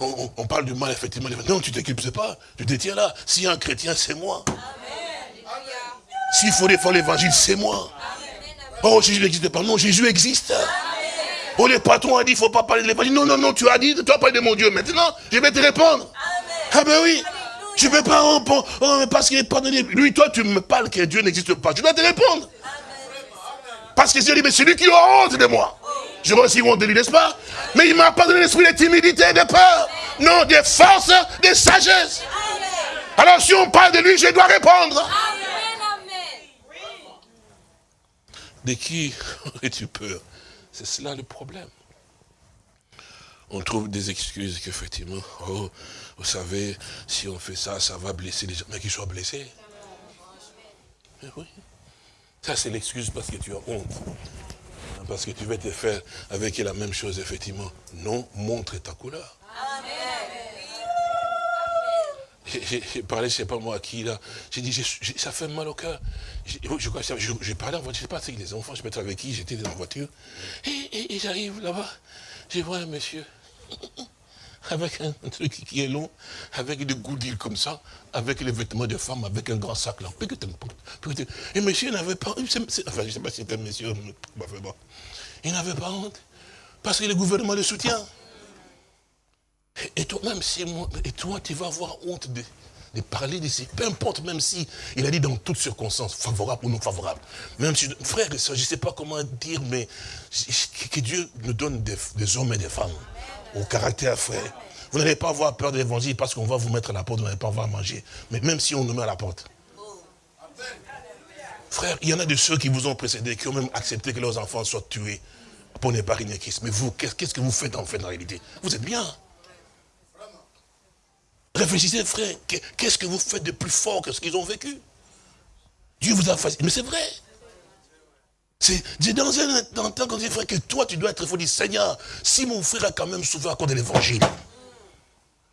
on, parle du mal, effectivement. Non, tu t'éclipses pas. Tu te tiens là. A un chrétien, c'est moi. S'il faut défendre l'évangile, c'est moi. Oh, Jésus n'existe pas. Non, Jésus existe. Oh, le patron a dit, il ne faut pas parler de l'évangile. Non, non, non, tu as dit, tu as parlé de mon Dieu. Maintenant, je vais te répondre. Ah ben oui. Je ne peux pas répondre. Oh, parce qu'il est pardonné. Lui, toi, tu me parles que Dieu n'existe pas. Je dois te répondre. Parce que Dieu dit, mais c'est lui qui a honte de moi. Je aussi honte de lui, n'est-ce pas? Mais il m'a pas donné l'esprit de timidité, de peur. Non, de force, de sagesse. Alors si on parle de lui, je dois répondre. De qui [LAUGHS] es-tu peur? C'est cela le problème. On trouve des excuses qu'effectivement, oh, vous savez, si on fait ça, ça va blesser les gens. Mais qu'ils soient blessés. Mais oui. Ça, c'est l'excuse parce que tu as honte. Parce que tu veux te faire avec la même chose, effectivement. Non, montre ta couleur. J'ai parlé, je ne sais pas moi à qui, là. J'ai dit, ça fait mal au cœur. J'ai parlé en voiture, je ne sais pas, c'est les enfants, je me avec qui, j'étais dans la voiture. Et, et j'arrive là-bas, je vois un monsieur [LAUGHS] avec un truc qui est long, avec des goudilles comme ça, avec les vêtements de femme, avec un grand sac là. Et monsieur n'avait pas, enfin je ne sais pas si c'était monsieur, il n'avait pas honte, parce que le gouvernement le soutient. Et toi, même si moi, et toi, tu vas avoir honte de, de parler peu importe, même si il a dit dans toutes circonstances, favorables ou non si, frère et soeur, je ne sais pas comment dire, mais que Dieu nous donne des hommes et des femmes au caractère frère. Vous n'allez pas avoir peur de l'évangile parce qu'on va vous mettre à la porte, vous n'allez pas avoir à manger. Mais même si on nous met à la porte. Frère, il y en a de ceux qui vous ont précédé, qui ont même accepté que leurs enfants soient tués pour ne pas régner Christ. Mais vous, qu'est-ce que vous faites en fait en réalité? Vous êtes bien. Réfléchissez, frère, qu'est-ce que vous faites de plus fort que ce qu'ils ont vécu? Dieu vous a fait. Mais c'est vrai. C'est dans un temps quand dit, frère, que toi, tu dois être fort. Dit, Seigneur, si mon frère a quand même souffert à cause de l'évangile,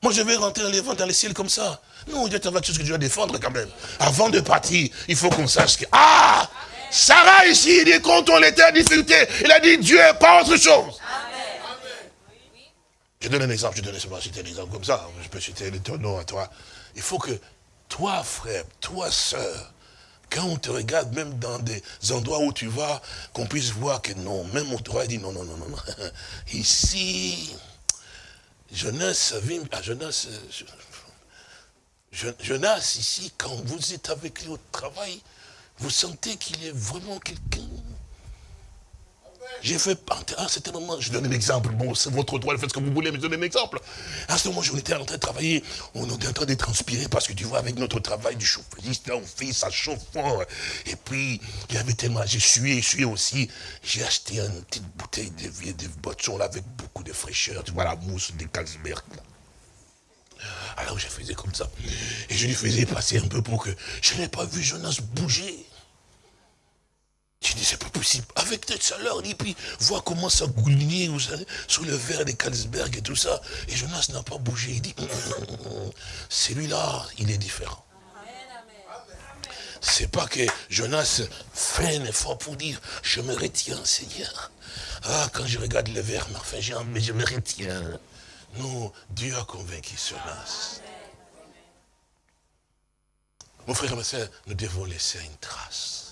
moi, je vais rentrer dans les dans les ciels comme ça. Non, il y a quelque chose que tu dois défendre quand même. Avant de partir, il faut qu'on sache que... Ah Sarah ici, il dit, quand on était en difficulté, il a dit, Dieu est pas autre chose. Je donne un exemple, je donne un exemple comme ça. Je peux citer le nom à toi. Il faut que toi, frère, toi, sœur, quand on te regarde, même dans des endroits où tu vas, qu'on puisse voir que non, même on te dit non, non, non, non, [LAUGHS] Ici, Jonas, ah, Jonas, Jonas, ici, quand vous êtes avec lui au travail, vous sentez qu'il est vraiment quelqu'un j'ai fait, à un certain moment, je donne un exemple, bon, c'est votre droit, faites ce que vous voulez, mais je donne un exemple. À ce moment, on était en train de travailler, on était en train de transpirer, parce que tu vois, avec notre travail du chauffeuriste, on fait ça chauffe fort. Et puis, il y avait tellement, j'ai sué, sué aussi, j'ai acheté une petite bouteille de vieille de boissons avec beaucoup de fraîcheur, tu vois, la mousse des Carlsberg. Alors je faisais comme ça. Et je lui faisais passer un peu pour que je n'ai pas vu Jonas bouger. J'ai dit, c'est pas possible. Avec cette chaleur, et puis, vois comment ça goulinait, sous le verre des Kalsberg et tout ça. Et Jonas n'a pas bougé. Il dit, [LAUGHS] celui-là, il est différent. C'est pas que Jonas fait un effort pour dire, je me retiens, Seigneur. Ah, quand je regarde le verre, enfin, mais je me retiens. Non, Dieu a convaincu Jonas. Mon frère et ma soeur, nous devons laisser une trace.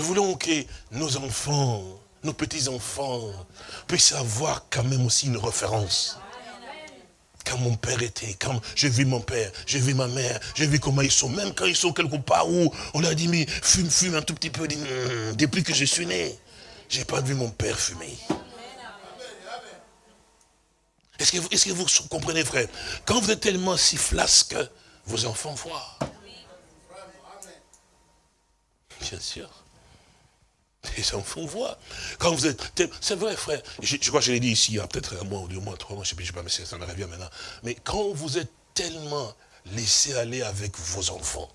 Nous voulons que nos enfants, nos petits-enfants, puissent avoir quand même aussi une référence. Quand mon père était, quand j'ai vu mon père, j'ai vu ma mère, j'ai vu comment ils sont, même quand ils sont quelque part où on a dit, mais fume, fume un tout petit peu, hmm, depuis que je suis né, j'ai pas vu mon père fumer. Est-ce que, que, vous comprenez, frère? Quand vous êtes tellement si flasque, vos enfants voient. Bien sûr. Les enfants voient. Quand vous êtes... C'est vrai, frère. Je, crois que je l'ai dit ici, il y a peut-être un mois ou deux mois, trois mois, je ne sais pas, mais ça me revient maintenant. Mais quand vous êtes tellement laisser aller avec vos enfants.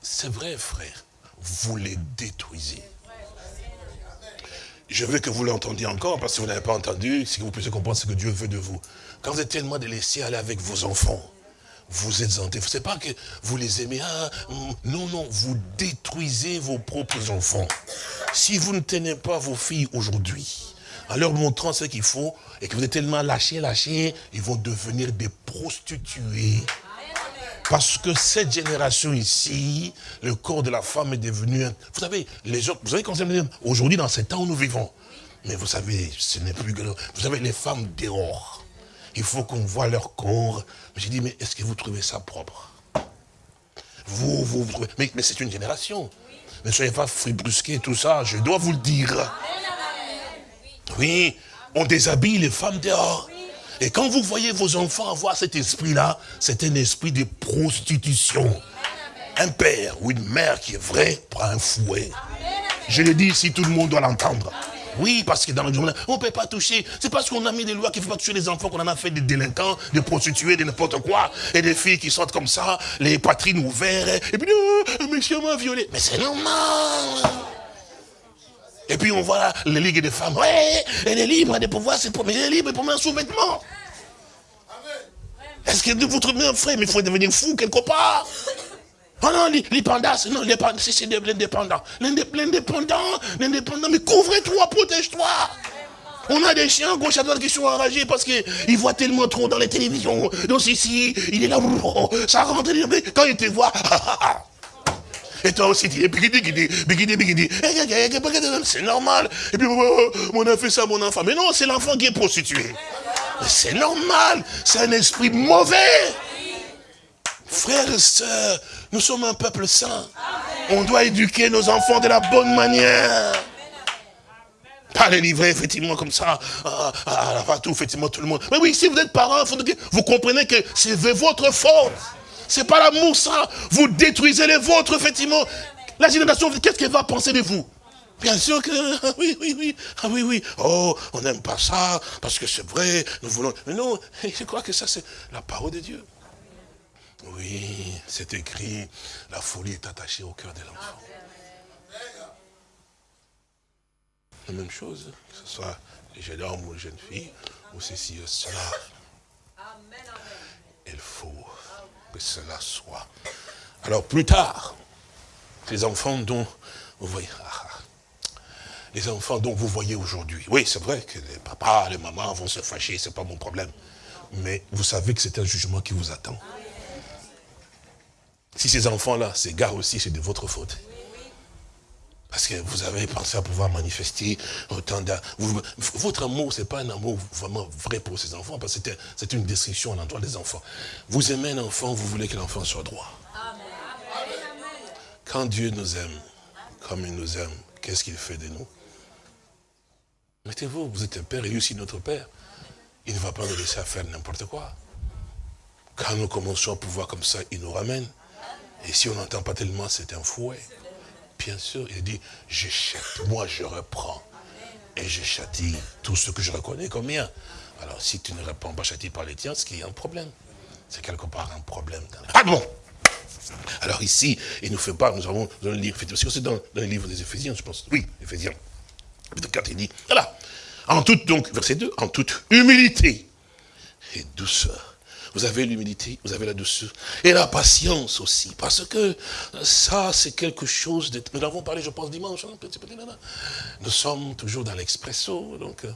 C'est vrai, frère, vous les détruisez. Je veux que vous l'entendiez encore, parce que vous n'avez pas entendu, si vous puissiez comprendre ce que Dieu veut de vous. Quand vous êtes tellement de laisser aller avec vos enfants, vous êtes hanté. Ce n'est pas que vous les aimez. Ah, non, non, vous détruisez vos propres enfants. Si vous ne tenez pas vos filles aujourd'hui, en leur montrant ce qu'il faut, et que vous êtes tellement lâchés, lâchés, ils vont devenir des prostituées. Parce que cette génération ici, le corps de la femme est devenu... Vous savez, les autres, vous savez quand aujourd'hui dans ces temps où nous vivons, mais vous savez, ce n'est plus... Vous savez, les femmes dehors, il faut qu'on voit leur corps. J'ai dit, mais est-ce que vous trouvez ça propre? Vous, vous, vous trouvez... Mais, mais c'est une génération. Ne soyez pas fribrusqués, tout ça, je dois vous le dire. Oui, on déshabille les femmes dehors. Et quand vous voyez vos enfants avoir cet esprit-là, c'est un esprit de prostitution. Un père ou une mère qui est vrai prend un fouet. Je le dis ici, tout le monde doit l'entendre. Oui, parce que dans le journal, on ne peut pas toucher. C'est parce qu'on a mis des lois qu'il ne faut pas toucher les enfants qu'on en a fait des délinquants, des prostituées, de n'importe quoi. Et des filles qui sortent comme ça, les poitrines ouvertes. Et puis, oh, un monsieur m'a violé. Mais c'est normal. Et puis on voit les ligues des femmes. Ouais, elle est libre de pouvoir se promener. Elle est libre pour mettre un sous-vêtement. Est-ce que vous trouvez un frère, mais il faut devenir fou quelque part? Oh non, l'indépendance, non, c'est l'indépendant. L'indépendant, l'indépendant, mais couvre-toi, protège-toi. On a des chiens gauche à droite qui sont enragés parce qu'ils voient tellement trop dans les télévisions. Donc ici, il est là, oh, [LAUGHS] ça rentre, quand il te voit, [LAUGHS] et toi aussi, tu es bigidi, bigidi, bigidi, C'est normal. Et puis, oh, on a fait ça, mon enfant. Mais non, c'est l'enfant qui est prostitué. C'est normal. C'est un esprit mauvais. Frères et sœurs, nous sommes un peuple saint. On doit éduquer nos enfants de la bonne manière. Pas les livrer, effectivement, comme ça, à, à, tout, effectivement, tout le monde. Mais oui, si vous êtes parents, vous comprenez que c'est votre faute. C'est pas l'amour, ça. Vous détruisez les vôtres, effectivement. La génération, qu'est-ce qu'elle va penser de vous? Bien sûr que, ah oui, oui, oui, ah oui, oui. Oh, on n'aime pas ça, parce que c'est vrai, nous voulons... Mais non, [LAUGHS] je crois que ça, c'est la parole de Dieu. Oui, c'est écrit, la folie est attachée au cœur de l'enfant. La même chose, que ce soit les jeunes hommes ou les jeunes filles, ou ceci ou cela. Il faut que cela soit. Alors plus tard, les enfants dont vous voyez, ah, ah, les enfants dont vous voyez aujourd'hui, oui c'est vrai que les papas, les mamans vont se fâcher, c'est pas mon problème. Mais vous savez que c'est un jugement qui vous attend. Si ces enfants-là s'égarent aussi, c'est de votre faute. Parce que vous avez pensé à pouvoir manifester autant d'amour. Votre amour, ce n'est pas un amour vraiment vrai pour ces enfants, parce que c'est une destruction à l'endroit des enfants. Vous aimez un enfant, vous voulez que l'enfant soit droit. Quand Dieu nous aime, comme il nous aime, qu'est-ce qu'il fait de nous? Mettez-vous, vous êtes un père et lui aussi notre père. Il ne va pas nous laisser faire n'importe quoi. Quand nous commençons à pouvoir comme ça, il nous ramène. Et si on n'entend pas tellement, c'est un fouet. Bien sûr, il dit, je châtie, moi je reprends. Et je châtie tout ce que je reconnais comme mien. Alors si tu ne réponds pas châtie par les tiens, c'est qu'il y a un problème. C'est quelque part un problème. Ah bon? Alors ici, il nous fait pas, nous avons dans le livre, c'est dans, dans le livre des Éphésiens, je pense. Oui, Éphésiens. Chapitre 4, il dit, voilà. En toute, donc, verset 2, en toute humilité et douceur vous avez l'humilité, vous avez la douceur. Et la patience aussi. Parce que ça, c'est quelque chose de... Nous avons parlé, je pense, dimanche. Hein, Nous sommes toujours dans l'expresso, donc euh,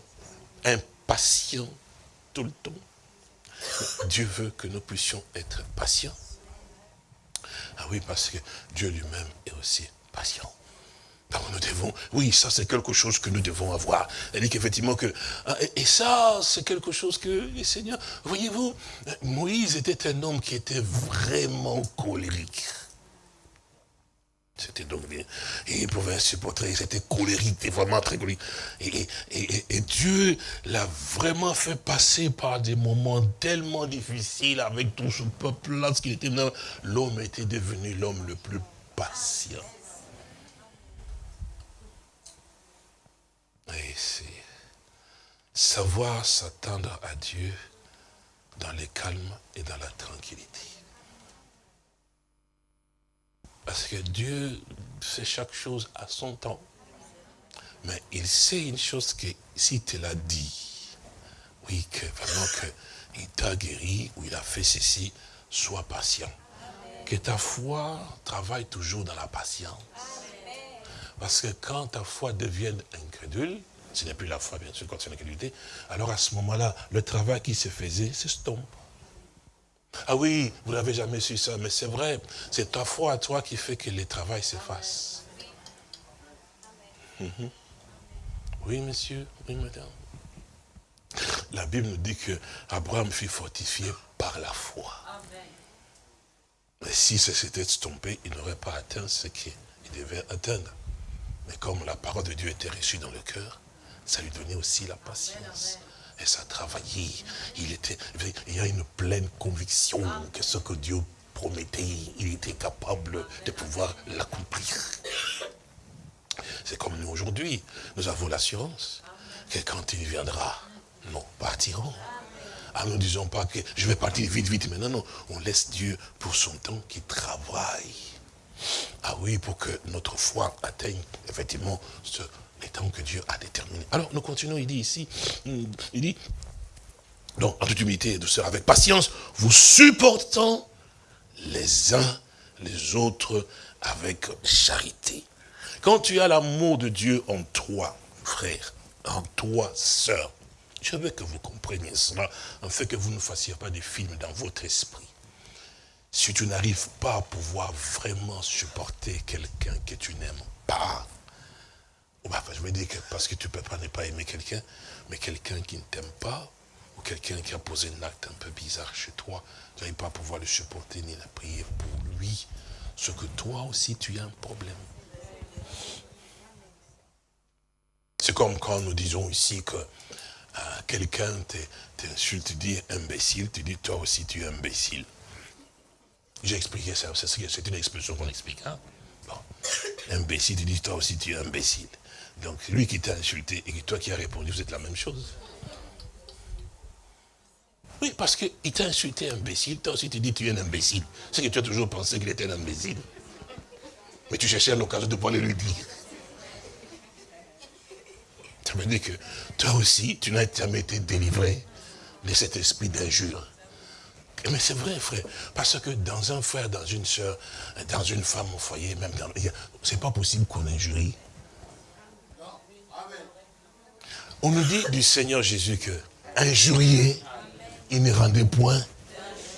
impatients tout le temps. Dieu veut que nous puissions être patients. Ah oui, parce que Dieu lui-même est aussi patient. Oui, ça c'est quelque chose que nous devons avoir. Elle dit qu'effectivement que, ah, et ça c'est quelque chose que les seigneurs, voyez-vous, Moïse était un homme qui était vraiment colérique. C'était donc bien. Et il pouvait supporter, il était colérique, vraiment très colérique. Et, et Dieu l'a vraiment fait passer par des moments tellement difficiles avec tout ce peuple-là, ce qu'il était L'homme était devenu l'homme le plus patient. Et c'est savoir s'attendre à Dieu dans le calme et dans la tranquillité. Parce que Dieu fait chaque chose à son temps. Mais il sait une chose que si tu l'as dit, oui, que vraiment qu'il t'a guéri ou il a fait ceci, sois patient. Que ta foi travaille toujours dans la patience. Parce que quand ta foi devient incrédule, ce n'est plus la foi, bien sûr, quand c'est l'incrédulité, alors à ce moment-là, le travail qui se faisait s'estompe. Ah oui, vous n'avez jamais su ça, mais c'est vrai, c'est ta foi à toi qui fait que le travail s'efface. Mhm. Oui, monsieur, oui, madame. La Bible nous dit que Abraham fut fortifié par la foi. Mais si ça s'était estompé, il n'aurait pas atteint ce qu'il devait atteindre. Mais comme la parole de Dieu était reçue dans le cœur, ça lui donnait aussi la patience. Et ça travaillait. Il, était, y a une pleine conviction que ce que Dieu promettait, il était capable de pouvoir l'accomplir. C'est comme nous aujourd'hui. Nous avons l'assurance que quand il viendra, nous partirons. Ah, nous ne disons pas que je vais partir vite, vite, mais non, non. On laisse Dieu pour son temps qui travaille. Ah oui, pour que notre foi atteigne effectivement ce, les temps que Dieu a déterminé. Alors, nous continuons, il dit ici, il dit, donc, en toute humilité et douceur, avec patience, vous supportant les uns les autres avec charité. Quand tu as l'amour de Dieu en toi, frère, en toi, sœur, je veux que vous compreniez cela, en fait que vous ne fassiez pas des films dans votre esprit. Si tu n'arrives pas à pouvoir vraiment supporter quelqu'un que tu n'aimes pas, bah, je veux dire que parce que tu ne peux pas ne pas aimer quelqu'un, mais quelqu'un qui ne t'aime pas, ou quelqu'un qui a posé un acte un peu bizarre chez toi, tu n'arrives pas à pouvoir le supporter ni la prier pour lui, ce que toi aussi tu as un problème. C'est comme quand nous disons ici que euh, quelqu'un t'insulte, te dit imbécile, tu dis toi aussi tu es imbécile. J'ai expliqué ça, c'est une expression qu'on explique. Hein? [COUGHS] Imbécile, tu dis toi aussi tu es imbécile. Donc lui qui t'a insulté et toi qui as répondu, vous êtes la même chose. Oui, parce qu'il t'a insulté imbécile, toi aussi tu dis tu es un imbécile. C'est que tu as toujours pensé qu'il était un imbécile. Mais tu cherchais l'occasion de pouvoir le lui dire. Ça veut dire que toi aussi, tu n'as jamais été délivré de cet esprit d'injure. Mais c'est vrai, frère. Parce que dans un frère, dans une soeur, dans une femme au foyer, même dans... C'est pas possible qu'on injurie. On nous dit du Seigneur Jésus que injurier, il ne rendait point.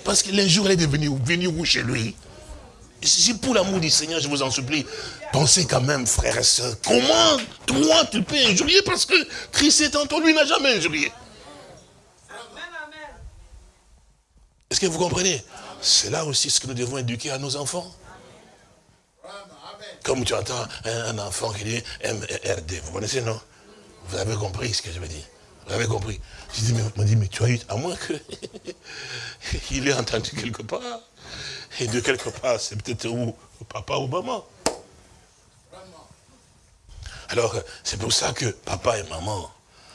Parce que l'injure est devenu venu où chez lui Si pour l'amour du Seigneur, je vous en supplie, pensez quand même, frères et sœurs, comment toi tu peux injurier parce que Christ est en toi, lui n'a jamais injurié. Est-ce que vous comprenez? C'est là aussi ce que nous devons éduquer à nos enfants. Comme tu entends un, enfant qui dit MRD, vous connaissez, non? Vous avez compris ce que je veux dire Vous avez compris Je dis, mais, dit, mais tu as eu, à moins que [LAUGHS] il ait entendu quelque part. Et de quelque part, c'est peut-être où papa ou maman. Alors, c'est pour ça que papa et maman,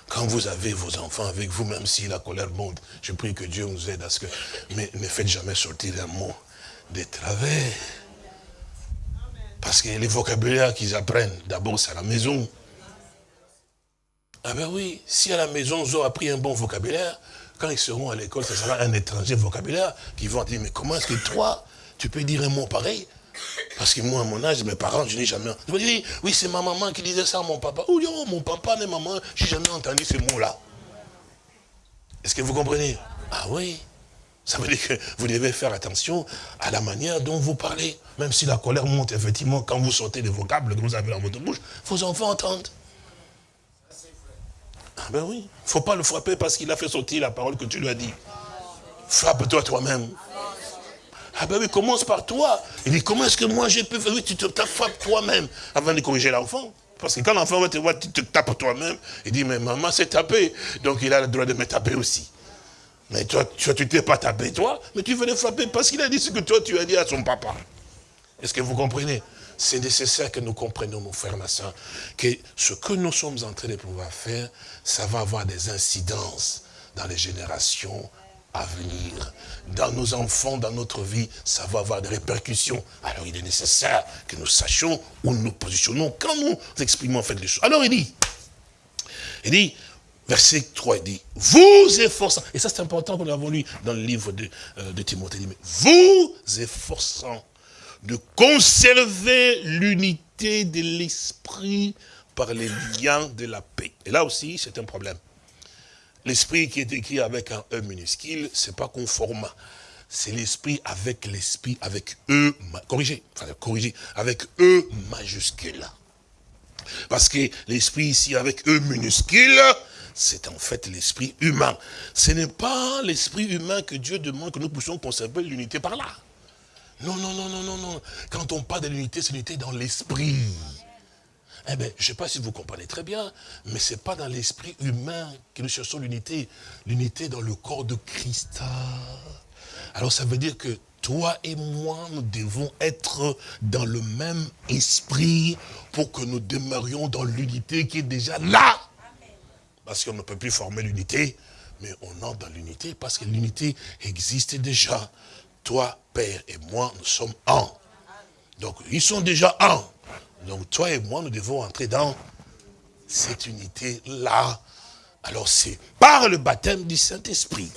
quand vous avez vos enfants avec vous, même si la colère monte, je prie que Dieu nous aide à ce que... Mais ne faites jamais sortir un mot des travers. Parce que les vocabulaires qu'ils apprennent, d'abord c'est à la maison. Ah ben oui, si à la maison ils ont appris un bon vocabulaire, quand ils seront à l'école, ce sera un étranger vocabulaire qui vont dire, mais comment est-ce que toi, tu peux dire un mot pareil parce que moi, à mon âge, mes parents, je n'ai jamais... Je me dis, oui, c'est ma maman qui disait ça à mon papa. Oh, mon papa et maman, je n'ai jamais entendu ces mots-là. Est-ce que vous comprenez? Ah oui. Ça veut dire que vous devez faire attention à la manière dont vous parlez. Même si la colère monte, effectivement, quand vous sortez des vocables que vous avez dans votre bouche, vos enfants entendent. Ah ben oui. Il ne faut pas le frapper parce qu'il a fait sortir la parole que tu lui as dit. Frappe-toi toi-même. Ah ben oui, commence par toi. Il dit, comment est-ce que moi j'ai pu faire? Oui, tu te frappes toi-même avant de corriger l'enfant. Parce que quand l'enfant va te voir, tu te tapes toi-même. Il dit, mais maman s'est tapée. Donc il a le droit de me taper aussi. Mais toi, tu ne t'es pas tapé toi, mais tu veux le frapper parce qu'il a dit ce que toi tu as dit à son papa. Est-ce que vous comprenez? C'est nécessaire que nous comprenions, mon frère, ma soeur, que ce que nous sommes en train de pouvoir faire, ça va avoir des incidences dans les générations à venir. Dans nos enfants, dans notre vie, ça va avoir des répercussions. Alors il est nécessaire que nous sachions où nous nous positionnons quand nous exprimons en fait les choses. Alors il dit, il dit, verset 3, il dit, vous efforçant, et ça c'est important qu'on l'avons lu dans le livre de, euh, de Timothée, il dit, vous efforçant de conserver l'unité de l'esprit par les liens de la paix. Et là aussi, c'est un problème. L'esprit qui est écrit avec un E minuscule, c'est pas conforme. C'est l'esprit avec l'esprit, avec E, corrigé, enfin corrigé, avec E majuscule. Parce que l'esprit ici avec E minuscule, c'est en fait l'esprit humain. Ce n'est pas l'esprit humain que Dieu demande que nous puissions conserver l'unité par là. Non, non, non, non, non, non. Quand on parle de l'unité, c'est l'unité dans l'esprit. Eh bien, je ne sais pas si vous comprenez très bien, mais ce n'est pas dans l'esprit humain que nous cherchons l'unité. L'unité dans le corps de Christ. Alors ça veut dire que toi et moi, nous devons être dans le même esprit pour que nous demeurions dans l'unité qui est déjà là. Parce qu'on ne peut plus former l'unité, mais on entre dans l'unité parce que l'unité existe déjà. Toi, Père et moi, nous sommes un. Donc, ils sont déjà un. Donc, toi et moi, nous devons entrer dans cette unité-là. Alors, c'est par le baptême du Saint-Esprit.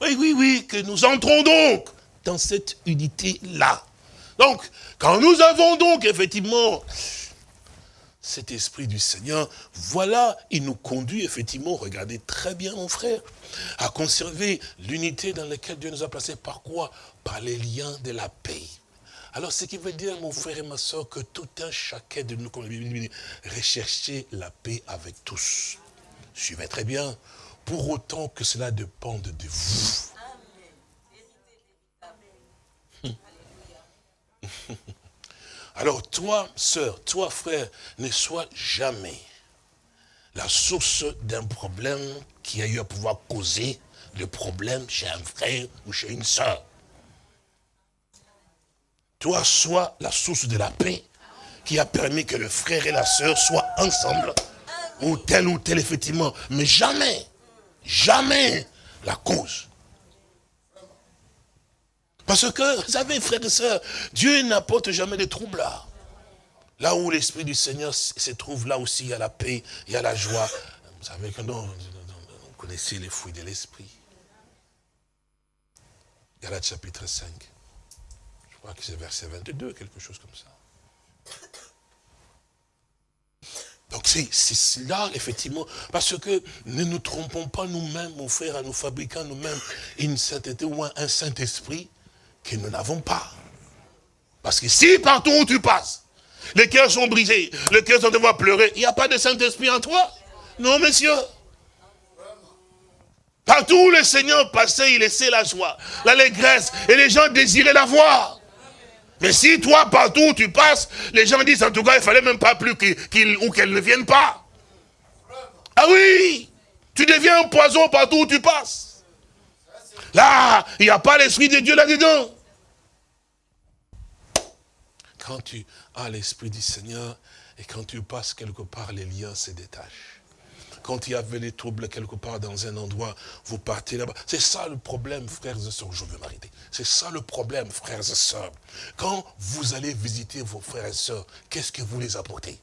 Oui, oui, oui, que nous entrons donc dans cette unité-là. Donc, quand nous avons donc, effectivement, cet esprit du Seigneur, voilà, il nous conduit effectivement, regardez très bien mon frère, à conserver l'unité dans laquelle Dieu nous a placés. Par quoi? Par les liens de la paix. Alors, ce qui veut dire, mon frère et ma soeur, que tout un chacun de nous, comme la Bible dit, rechercher la paix avec tous. Suivez très bien. Pour autant que cela dépende de vous. [LAUGHS] Alors toi, sœur, toi, frère, ne sois jamais la source d'un problème qui a eu à pouvoir causer le problème chez un frère ou chez une sœur. Toi, sois la source de la paix qui a permis que le frère et la sœur soient ensemble, ou tel ou tel, effectivement, mais jamais, jamais la cause parce que, vous savez, frères et sœurs, Dieu n'apporte jamais de troubles là. Où l'Esprit du Seigneur se trouve, là aussi, il y a la paix, il y a la joie. Vous savez que non, vous connaissez les fruits de l'Esprit. Galates chapitre 5. Crois que c'est verset 22, quelque chose comme ça. Donc c'est là, effectivement, parce que ne nous trompons pas nous-mêmes, mon frère, à nous fabriquer nous-mêmes une sainteté ou un Saint-Esprit que nous n'avons pas. Parce que si partout où tu passes, les cœurs sont brisés, les cœurs sont devoir pleurer, il n'y a pas de Saint-Esprit en toi. Non, monsieur. Partout où le Seigneur passait, il laissait la joie, l'allégresse, et les gens désiraient la voir. Mais si toi, partout où tu passes, les gens disent en tout cas, il fallait même pas plus qu'ils ou qu'elles ne viennent pas. Ah oui, tu deviens un poison partout où tu passes. Là, il n'y a pas l'Esprit de Dieu là-dedans. Quand tu as l'Esprit du Seigneur et quand tu passes quelque part, les liens se détachent. Quand il y avait des troubles quelque part dans un endroit, vous partez là-bas. C'est ça le problème, frères et sœurs. Je veux m'arrêter. C'est ça le problème, frères et sœurs. Quand vous allez visiter vos frères et sœurs, qu'est-ce que vous les apportez?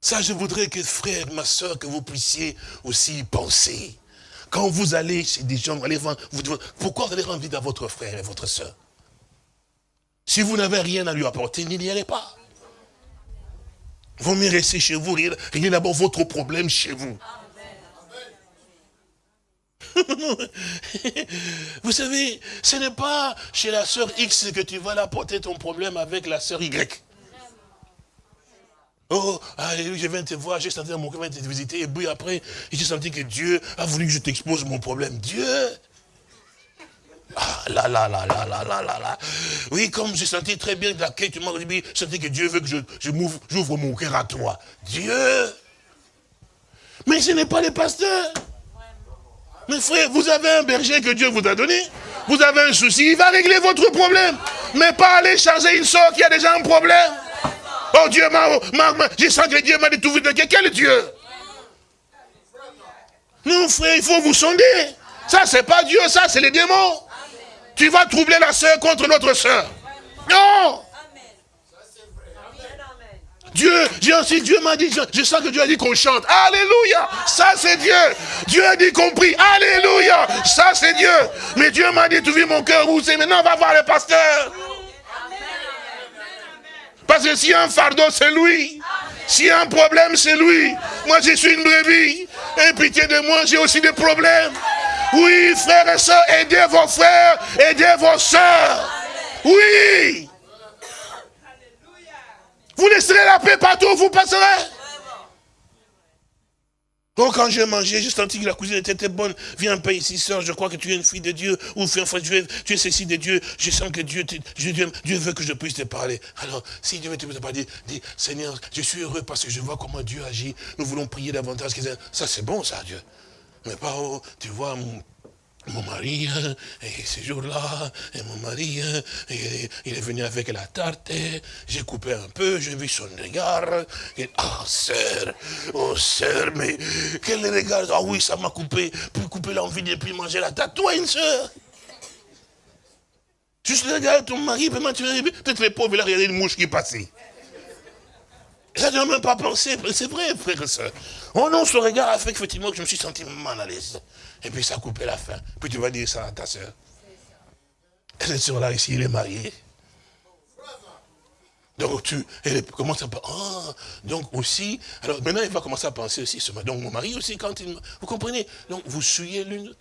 Ça, je voudrais que, frère, ma soeur, que vous puissiez aussi penser. Quand vous allez chez des gens, vous allez voir, pourquoi vous allez rendre à votre frère et votre soeur si vous n'avez rien à lui apporter, n'y allez pas. Vous mieux rester chez vous, réglez d'abord votre problème chez vous. [LAUGHS] vous savez, ce n'est pas chez la sœur X que tu vas apporter ton problème avec la sœur Y. Oh, je viens te voir, j'ai senti mon cœur te visiter, et puis après, j'ai senti que Dieu a voulu que je t'expose mon problème. Dieu là, là, là, là, là, là, là. Oui, comme j'ai senti très bien m'as dit, je sentais que Dieu veut que je, j'ouvre mon cœur à toi. Dieu Mais ce n'est pas les pasteurs. Mais frère, vous avez un berger que Dieu vous a donné. Vous avez un souci, il va régler votre problème. Mais pas aller charger une soeur qui a déjà un problème. Oh Dieu m'a, j'ai senti que Dieu m'a dit tout vite. Quel Dieu? Non, frère, il faut vous sonder. Ça, c'est pas Dieu, ça, c'est les démons. Tu vas troubler la sœur contre notre sœur. Non Dieu, Dieu, Dieu m'a dit, je, sens que Dieu a dit qu'on chante. Alléluia. Ça, c'est Dieu. Dieu a dit qu'on prie. Alléluia. Ça, c'est Dieu. Mais Dieu m'a dit, tu vis mon cœur où c'est. Maintenant, va voir le pasteur. Parce que a un fardeau, c'est lui. A un problème, c'est lui. Moi, je suis une brebis. Et pitié de moi, j'ai aussi des problèmes. Oui, frères et sœurs, aidez vos frères, aidez vos sœurs. Oui. Vous laisserez la paix partout où vous passerez. Donc quand j'ai mangé, j'ai senti que la cuisine était bonne. Viens un peu ici, soeur, je crois que tu es une fille de Dieu. Ou fais un tu es, tu es ceci de Dieu. Je sens que Dieu, Dieu, Dieu veut que je puisse te parler. Alors, si Dieu veut te parler, dis, Seigneur, je suis heureux parce que je vois comment Dieu agit. Nous voulons prier davantage. Ça, c'est bon, ça, Dieu. Mais pas, oh, tu vois, mon mari, hein, et ce jour-là, et mon mari, hein, il est venu avec la tarte, j'ai coupé un peu, j'ai vu son regard, et, ah, sœur, oh, sœur, mais quel regard, ah oui, ça m'a coupé, pour couper l'envie de plus manger la tarte, toi, une sœur. Juste regarde ton mari, peut-être les pauvres, il a regardé une mouche qui passait. Ça ne même pas pensé, c'est vrai, frère et soeur. Oh non, ce regard a fait effectivement que je me suis senti mal à l'aise. Et puis ça a coupé la fin. Puis tu vas dire ça à ta soeur. Cette soeur-là ici, il est marié. Donc tu, elle commence à ah, donc aussi, alors maintenant il va commencer à penser aussi, donc mon mari aussi quand il, vous comprenez, donc vous suyez l'une,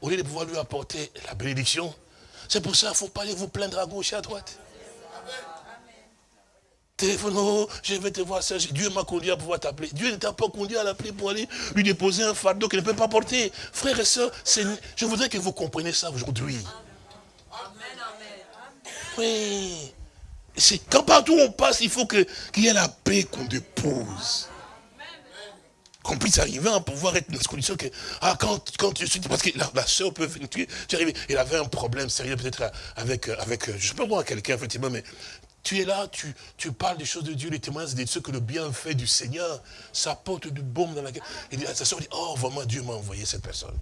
au lieu de pouvoir lui apporter la bénédiction, c'est pour ça qu'il ne faut pas aller vous plaindre à gauche et à droite. Téléphone, oh, je vais te voir ça. Dieu m'a conduit à pouvoir t'appeler. Dieu ne t'a pas conduit à l'appeler pour aller lui déposer un fardeau qu'il ne peut pas porter. Frères et sœurs, je voudrais que vous compreniez ça aujourd'hui. Oui. C'est quand partout on passe, il faut qu'il y ait la paix qu'on dépose. Qu'on puisse arriver à pouvoir être dans cette condition que, ah, quand, quand je suis, parce que la, la soeur peut venir, tu es arrivé, il avait un problème sérieux peut-être avec, avec, je ne sais pas moi, quelqu'un, effectivement, mais tu es là, tu, parles des choses de Dieu, les témoignages de ce que le bienfait du Seigneur, ça porte du baume dans la gueule. Et sa soeur dit, oh vraiment Dieu m'a envoyé cette personne.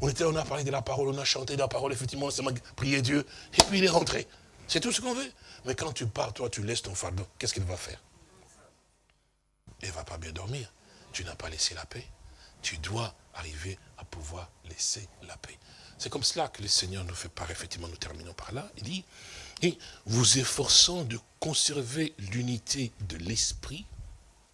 On était on a parlé de la parole, on a chanté de la parole, effectivement, on m'a prié Dieu, et puis il est rentré. C'est tout ce qu'on veut. Mais quand tu pars, toi, tu laisses ton fardeau, qu'est-ce qu'il va faire? Il ne va pas bien dormir. Tu n'as pas laissé la paix. Tu dois arriver à pouvoir laisser la paix. C'est comme cela que le Seigneur nous fait part, effectivement, nous terminons par là. Il dit, et vous efforçant de conserver l'unité de l'esprit,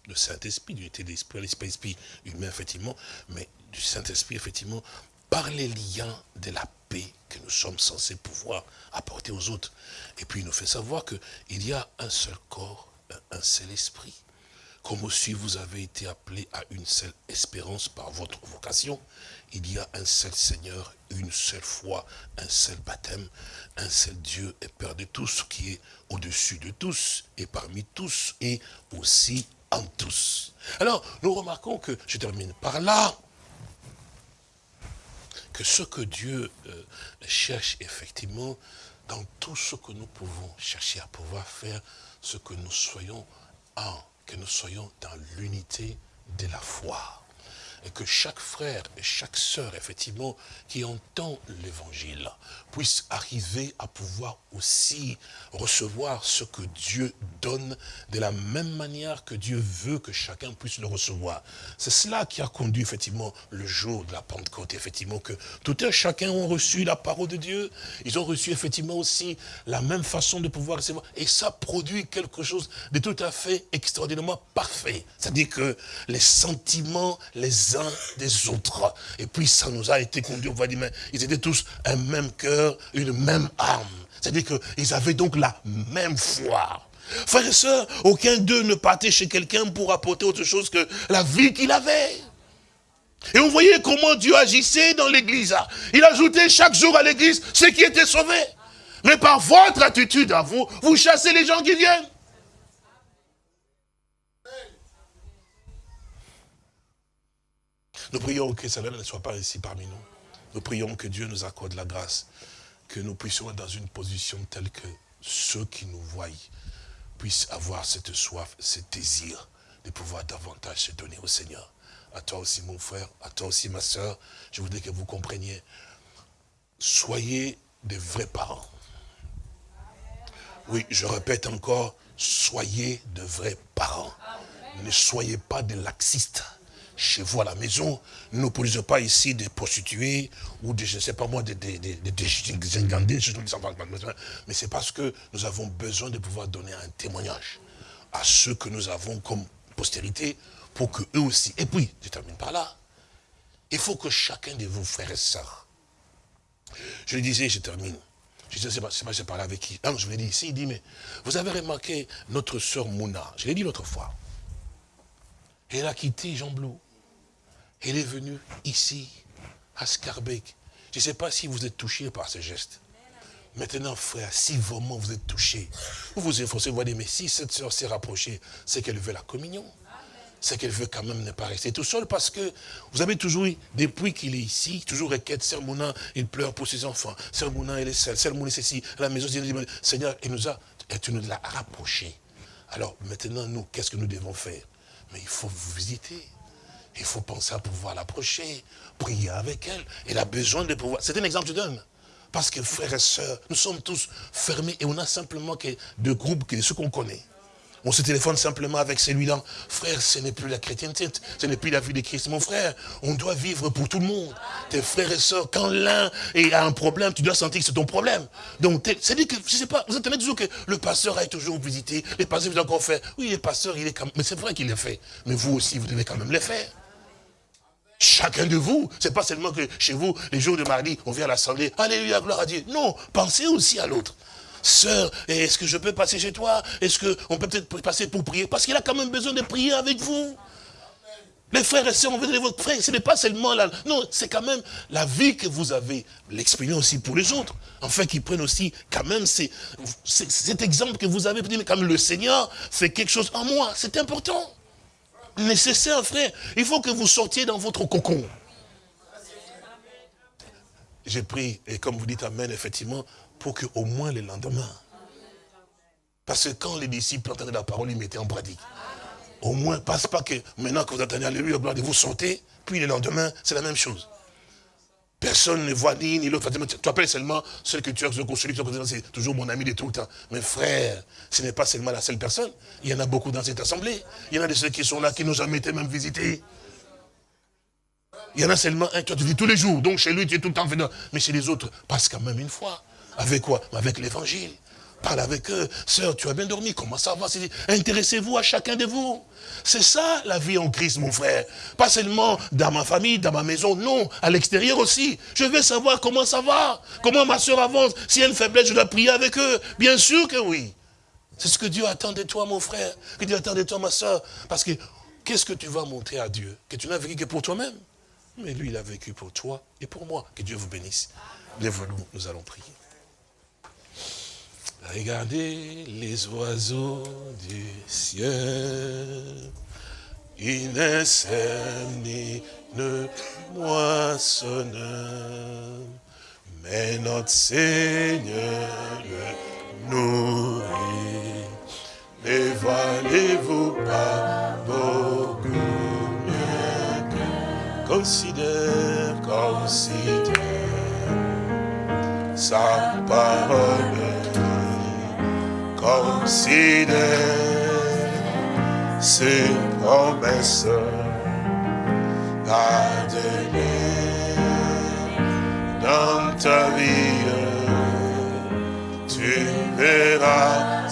le Saint-Esprit, l'unité de l'esprit, l'esprit humain, effectivement, mais du Saint-Esprit, effectivement, par les liens de la paix que nous sommes censés pouvoir apporter aux autres. Et puis il nous fait savoir qu'il y a un seul corps, un seul esprit. Comme aussi vous avez été appelés à une seule espérance par votre vocation, il y a un seul Seigneur, une seule foi, un seul baptême, un seul Dieu et Père de tous, qui est au-dessus de tous, et parmi tous, et aussi en tous. Alors, nous remarquons que, je termine par là, que ce que Dieu euh, cherche effectivement, dans tout ce que nous pouvons chercher à pouvoir faire, ce que nous soyons en, que nous soyons dans l'unité de la foi et que chaque frère et chaque sœur, effectivement, qui entend l'évangile, puisse arriver à pouvoir aussi recevoir ce que Dieu donne de la même manière que Dieu veut que chacun puisse le recevoir. C'est cela qui a conduit effectivement le jour de la Pentecôte, effectivement, que tout un chacun ont reçu la parole de Dieu, ils ont reçu effectivement aussi la même façon de pouvoir recevoir, et ça produit quelque chose de tout à fait extraordinairement parfait. C'est-à-dire que les sentiments, les des autres. Et puis ça nous a été conduit, on va dire, mais ils étaient tous un même cœur, une même âme. C'est-à-dire qu'ils avaient donc la même foi. Frères et sœurs, aucun d'eux ne partait chez quelqu'un pour apporter autre chose que la vie qu'il avait. Et on voyait comment Dieu agissait dans l'église. Il ajoutait chaque jour à l'église ceux qui étaient sauvés. Mais par votre attitude à vous, vous chassez les gens qui viennent. Nous prions que cela ne soit pas ici parmi nous. Nous prions que Dieu nous accorde la grâce, que nous puissions être dans une position telle que ceux qui nous voient puissent avoir cette soif, ce désir de pouvoir davantage se donner au Seigneur à toi aussi mon frère, à toi aussi ma soeur, je voudrais que vous compreniez. Soyez des vrais parents. Oui, je répète encore, soyez de vrais parents. Ne soyez pas des laxistes chez vous à la maison. Ne produisons pas ici des prostituées ou des, je ne sais pas moi, des, des, des, mais c'est parce que nous avons besoin de pouvoir donner un témoignage à ceux que nous avons comme postérité pour que eux aussi. Et puis, je termine par là. Il faut que chacun de vous, frères et sœurs, je le disais, je termine. Je disais, c'est pas, j'ai parlé avec qui je l'ai dit ici, il dit, mais vous avez remarqué notre sœur Mouna, je l'ai dit l'autre fois. Elle a quitté Jean Blou. Elle est venue ici, à Scarbeck. Je ne sais pas si vous êtes touché par ce geste. Maintenant, frère, si vraiment vous êtes touché, vous vous efforcez, vous dire, mais si cette sœur s'est rapprochée, c'est qu'elle veut la communion. C'est qu'elle veut quand même ne pas rester tout seul parce que vous avez toujours eu, depuis qu'il est ici, toujours requête, Sœur Mouna, il pleure pour ses enfants. Sœur Mouna, elle est seule. Sœur Mouna, c'est ici. À la maison, Seigneur, il nous a, et tu nous l'as rapproché. Alors, maintenant, nous, qu'est-ce que nous devons faire? Mais il faut vous visiter. Il faut penser à pouvoir l'approcher, prier avec elle. Elle a besoin de pouvoir. C'est un exemple que je donne. Parce que frères et sœurs, nous sommes tous fermés et on a simplement que deux groupes, que ceux qu'on connaît. On se téléphone simplement avec celui-là. Frère, ce n'est plus la chrétienté, ce n'est plus la vie de Christ. Mon frère, on doit vivre pour tout le monde. Tes frères et sœurs, quand l'un a un problème, tu dois sentir que c'est ton problème. Donc, c'est-à-dire que, je sais pas, vous entendez toujours que le pasteur a toujours visité, les pasteurs, vous encore fait. Oui, les pasteurs, il est quand même, mais c'est vrai qu'il les fait. Mais vous aussi, vous devez quand même les faire. Chacun de vous, c'est pas seulement que chez vous, les jours de mardi, on vient à l'assemblée, alléluia, gloire à Dieu. Non, pensez aussi à l'autre. Sœur, est-ce que je peux passer chez toi? Est-ce qu'on peut peut-être passer pour prier? Parce qu'il a quand même besoin de prier avec vous. Les frères et sœurs, on veut dire votre frère, ce n'est pas seulement là. Non, c'est quand même la vie que vous avez, l'exprimer aussi pour les autres. Enfin, qu'ils prennent aussi quand même cet exemple que vous avez, mais comme le Seigneur fait quelque chose en moi. C'est important nécessaire, frère. Il faut que vous sortiez dans votre cocon. J'ai pris, et comme vous dites Amen, effectivement, pour que au moins le lendemain. Parce que quand les disciples entendaient la parole, ils mettaient en pratique. Au moins, passe pas que maintenant que vous entendez Alléluia, vous sortez, puis le lendemain, c'est la même chose. Personne ne voit ni, ni l'autre. Tu appelles seulement celui que tu as, celui que c'est toujours mon ami de tout le temps. Mais frère, ce n'est pas seulement la seule personne. Il y en a beaucoup dans cette assemblée. Il y en a de ceux qui sont là, qui n'ont jamais été même visités. Il y en a seulement un, tu te dis tous les jours. Donc chez lui, tu es tout le temps venant. Mais chez les autres, passe quand même une fois. Avec quoi? Avec l'évangile. Parle avec eux. Sœur, tu as bien dormi. Comment ça va? Intéressez-vous à chacun de vous. C'est ça la vie en Christ, mon frère. Pas seulement dans ma famille, dans ma maison, non. À l'extérieur aussi. Je veux savoir comment ça va. Comment ma soeur avance. S'il y a une faiblesse, je dois prier avec eux. Bien sûr que oui. C'est ce que Dieu attend de toi, mon frère. Que Dieu attend de toi, ma soeur. Parce que qu'est-ce que tu vas montrer à Dieu Que tu n'as vécu que pour toi-même? Mais lui, il a vécu pour toi et pour moi. Que Dieu vous bénisse. Lève-nous, nous allons prier. Regardez les oiseaux du ciel. Ils ne sèment ni ne moissonnent, mais notre Seigneur le nourrit. Ne valez-vous pas beaucoup considère, considère sa parole considère ses promesses à donner dans ta vie. Tu verras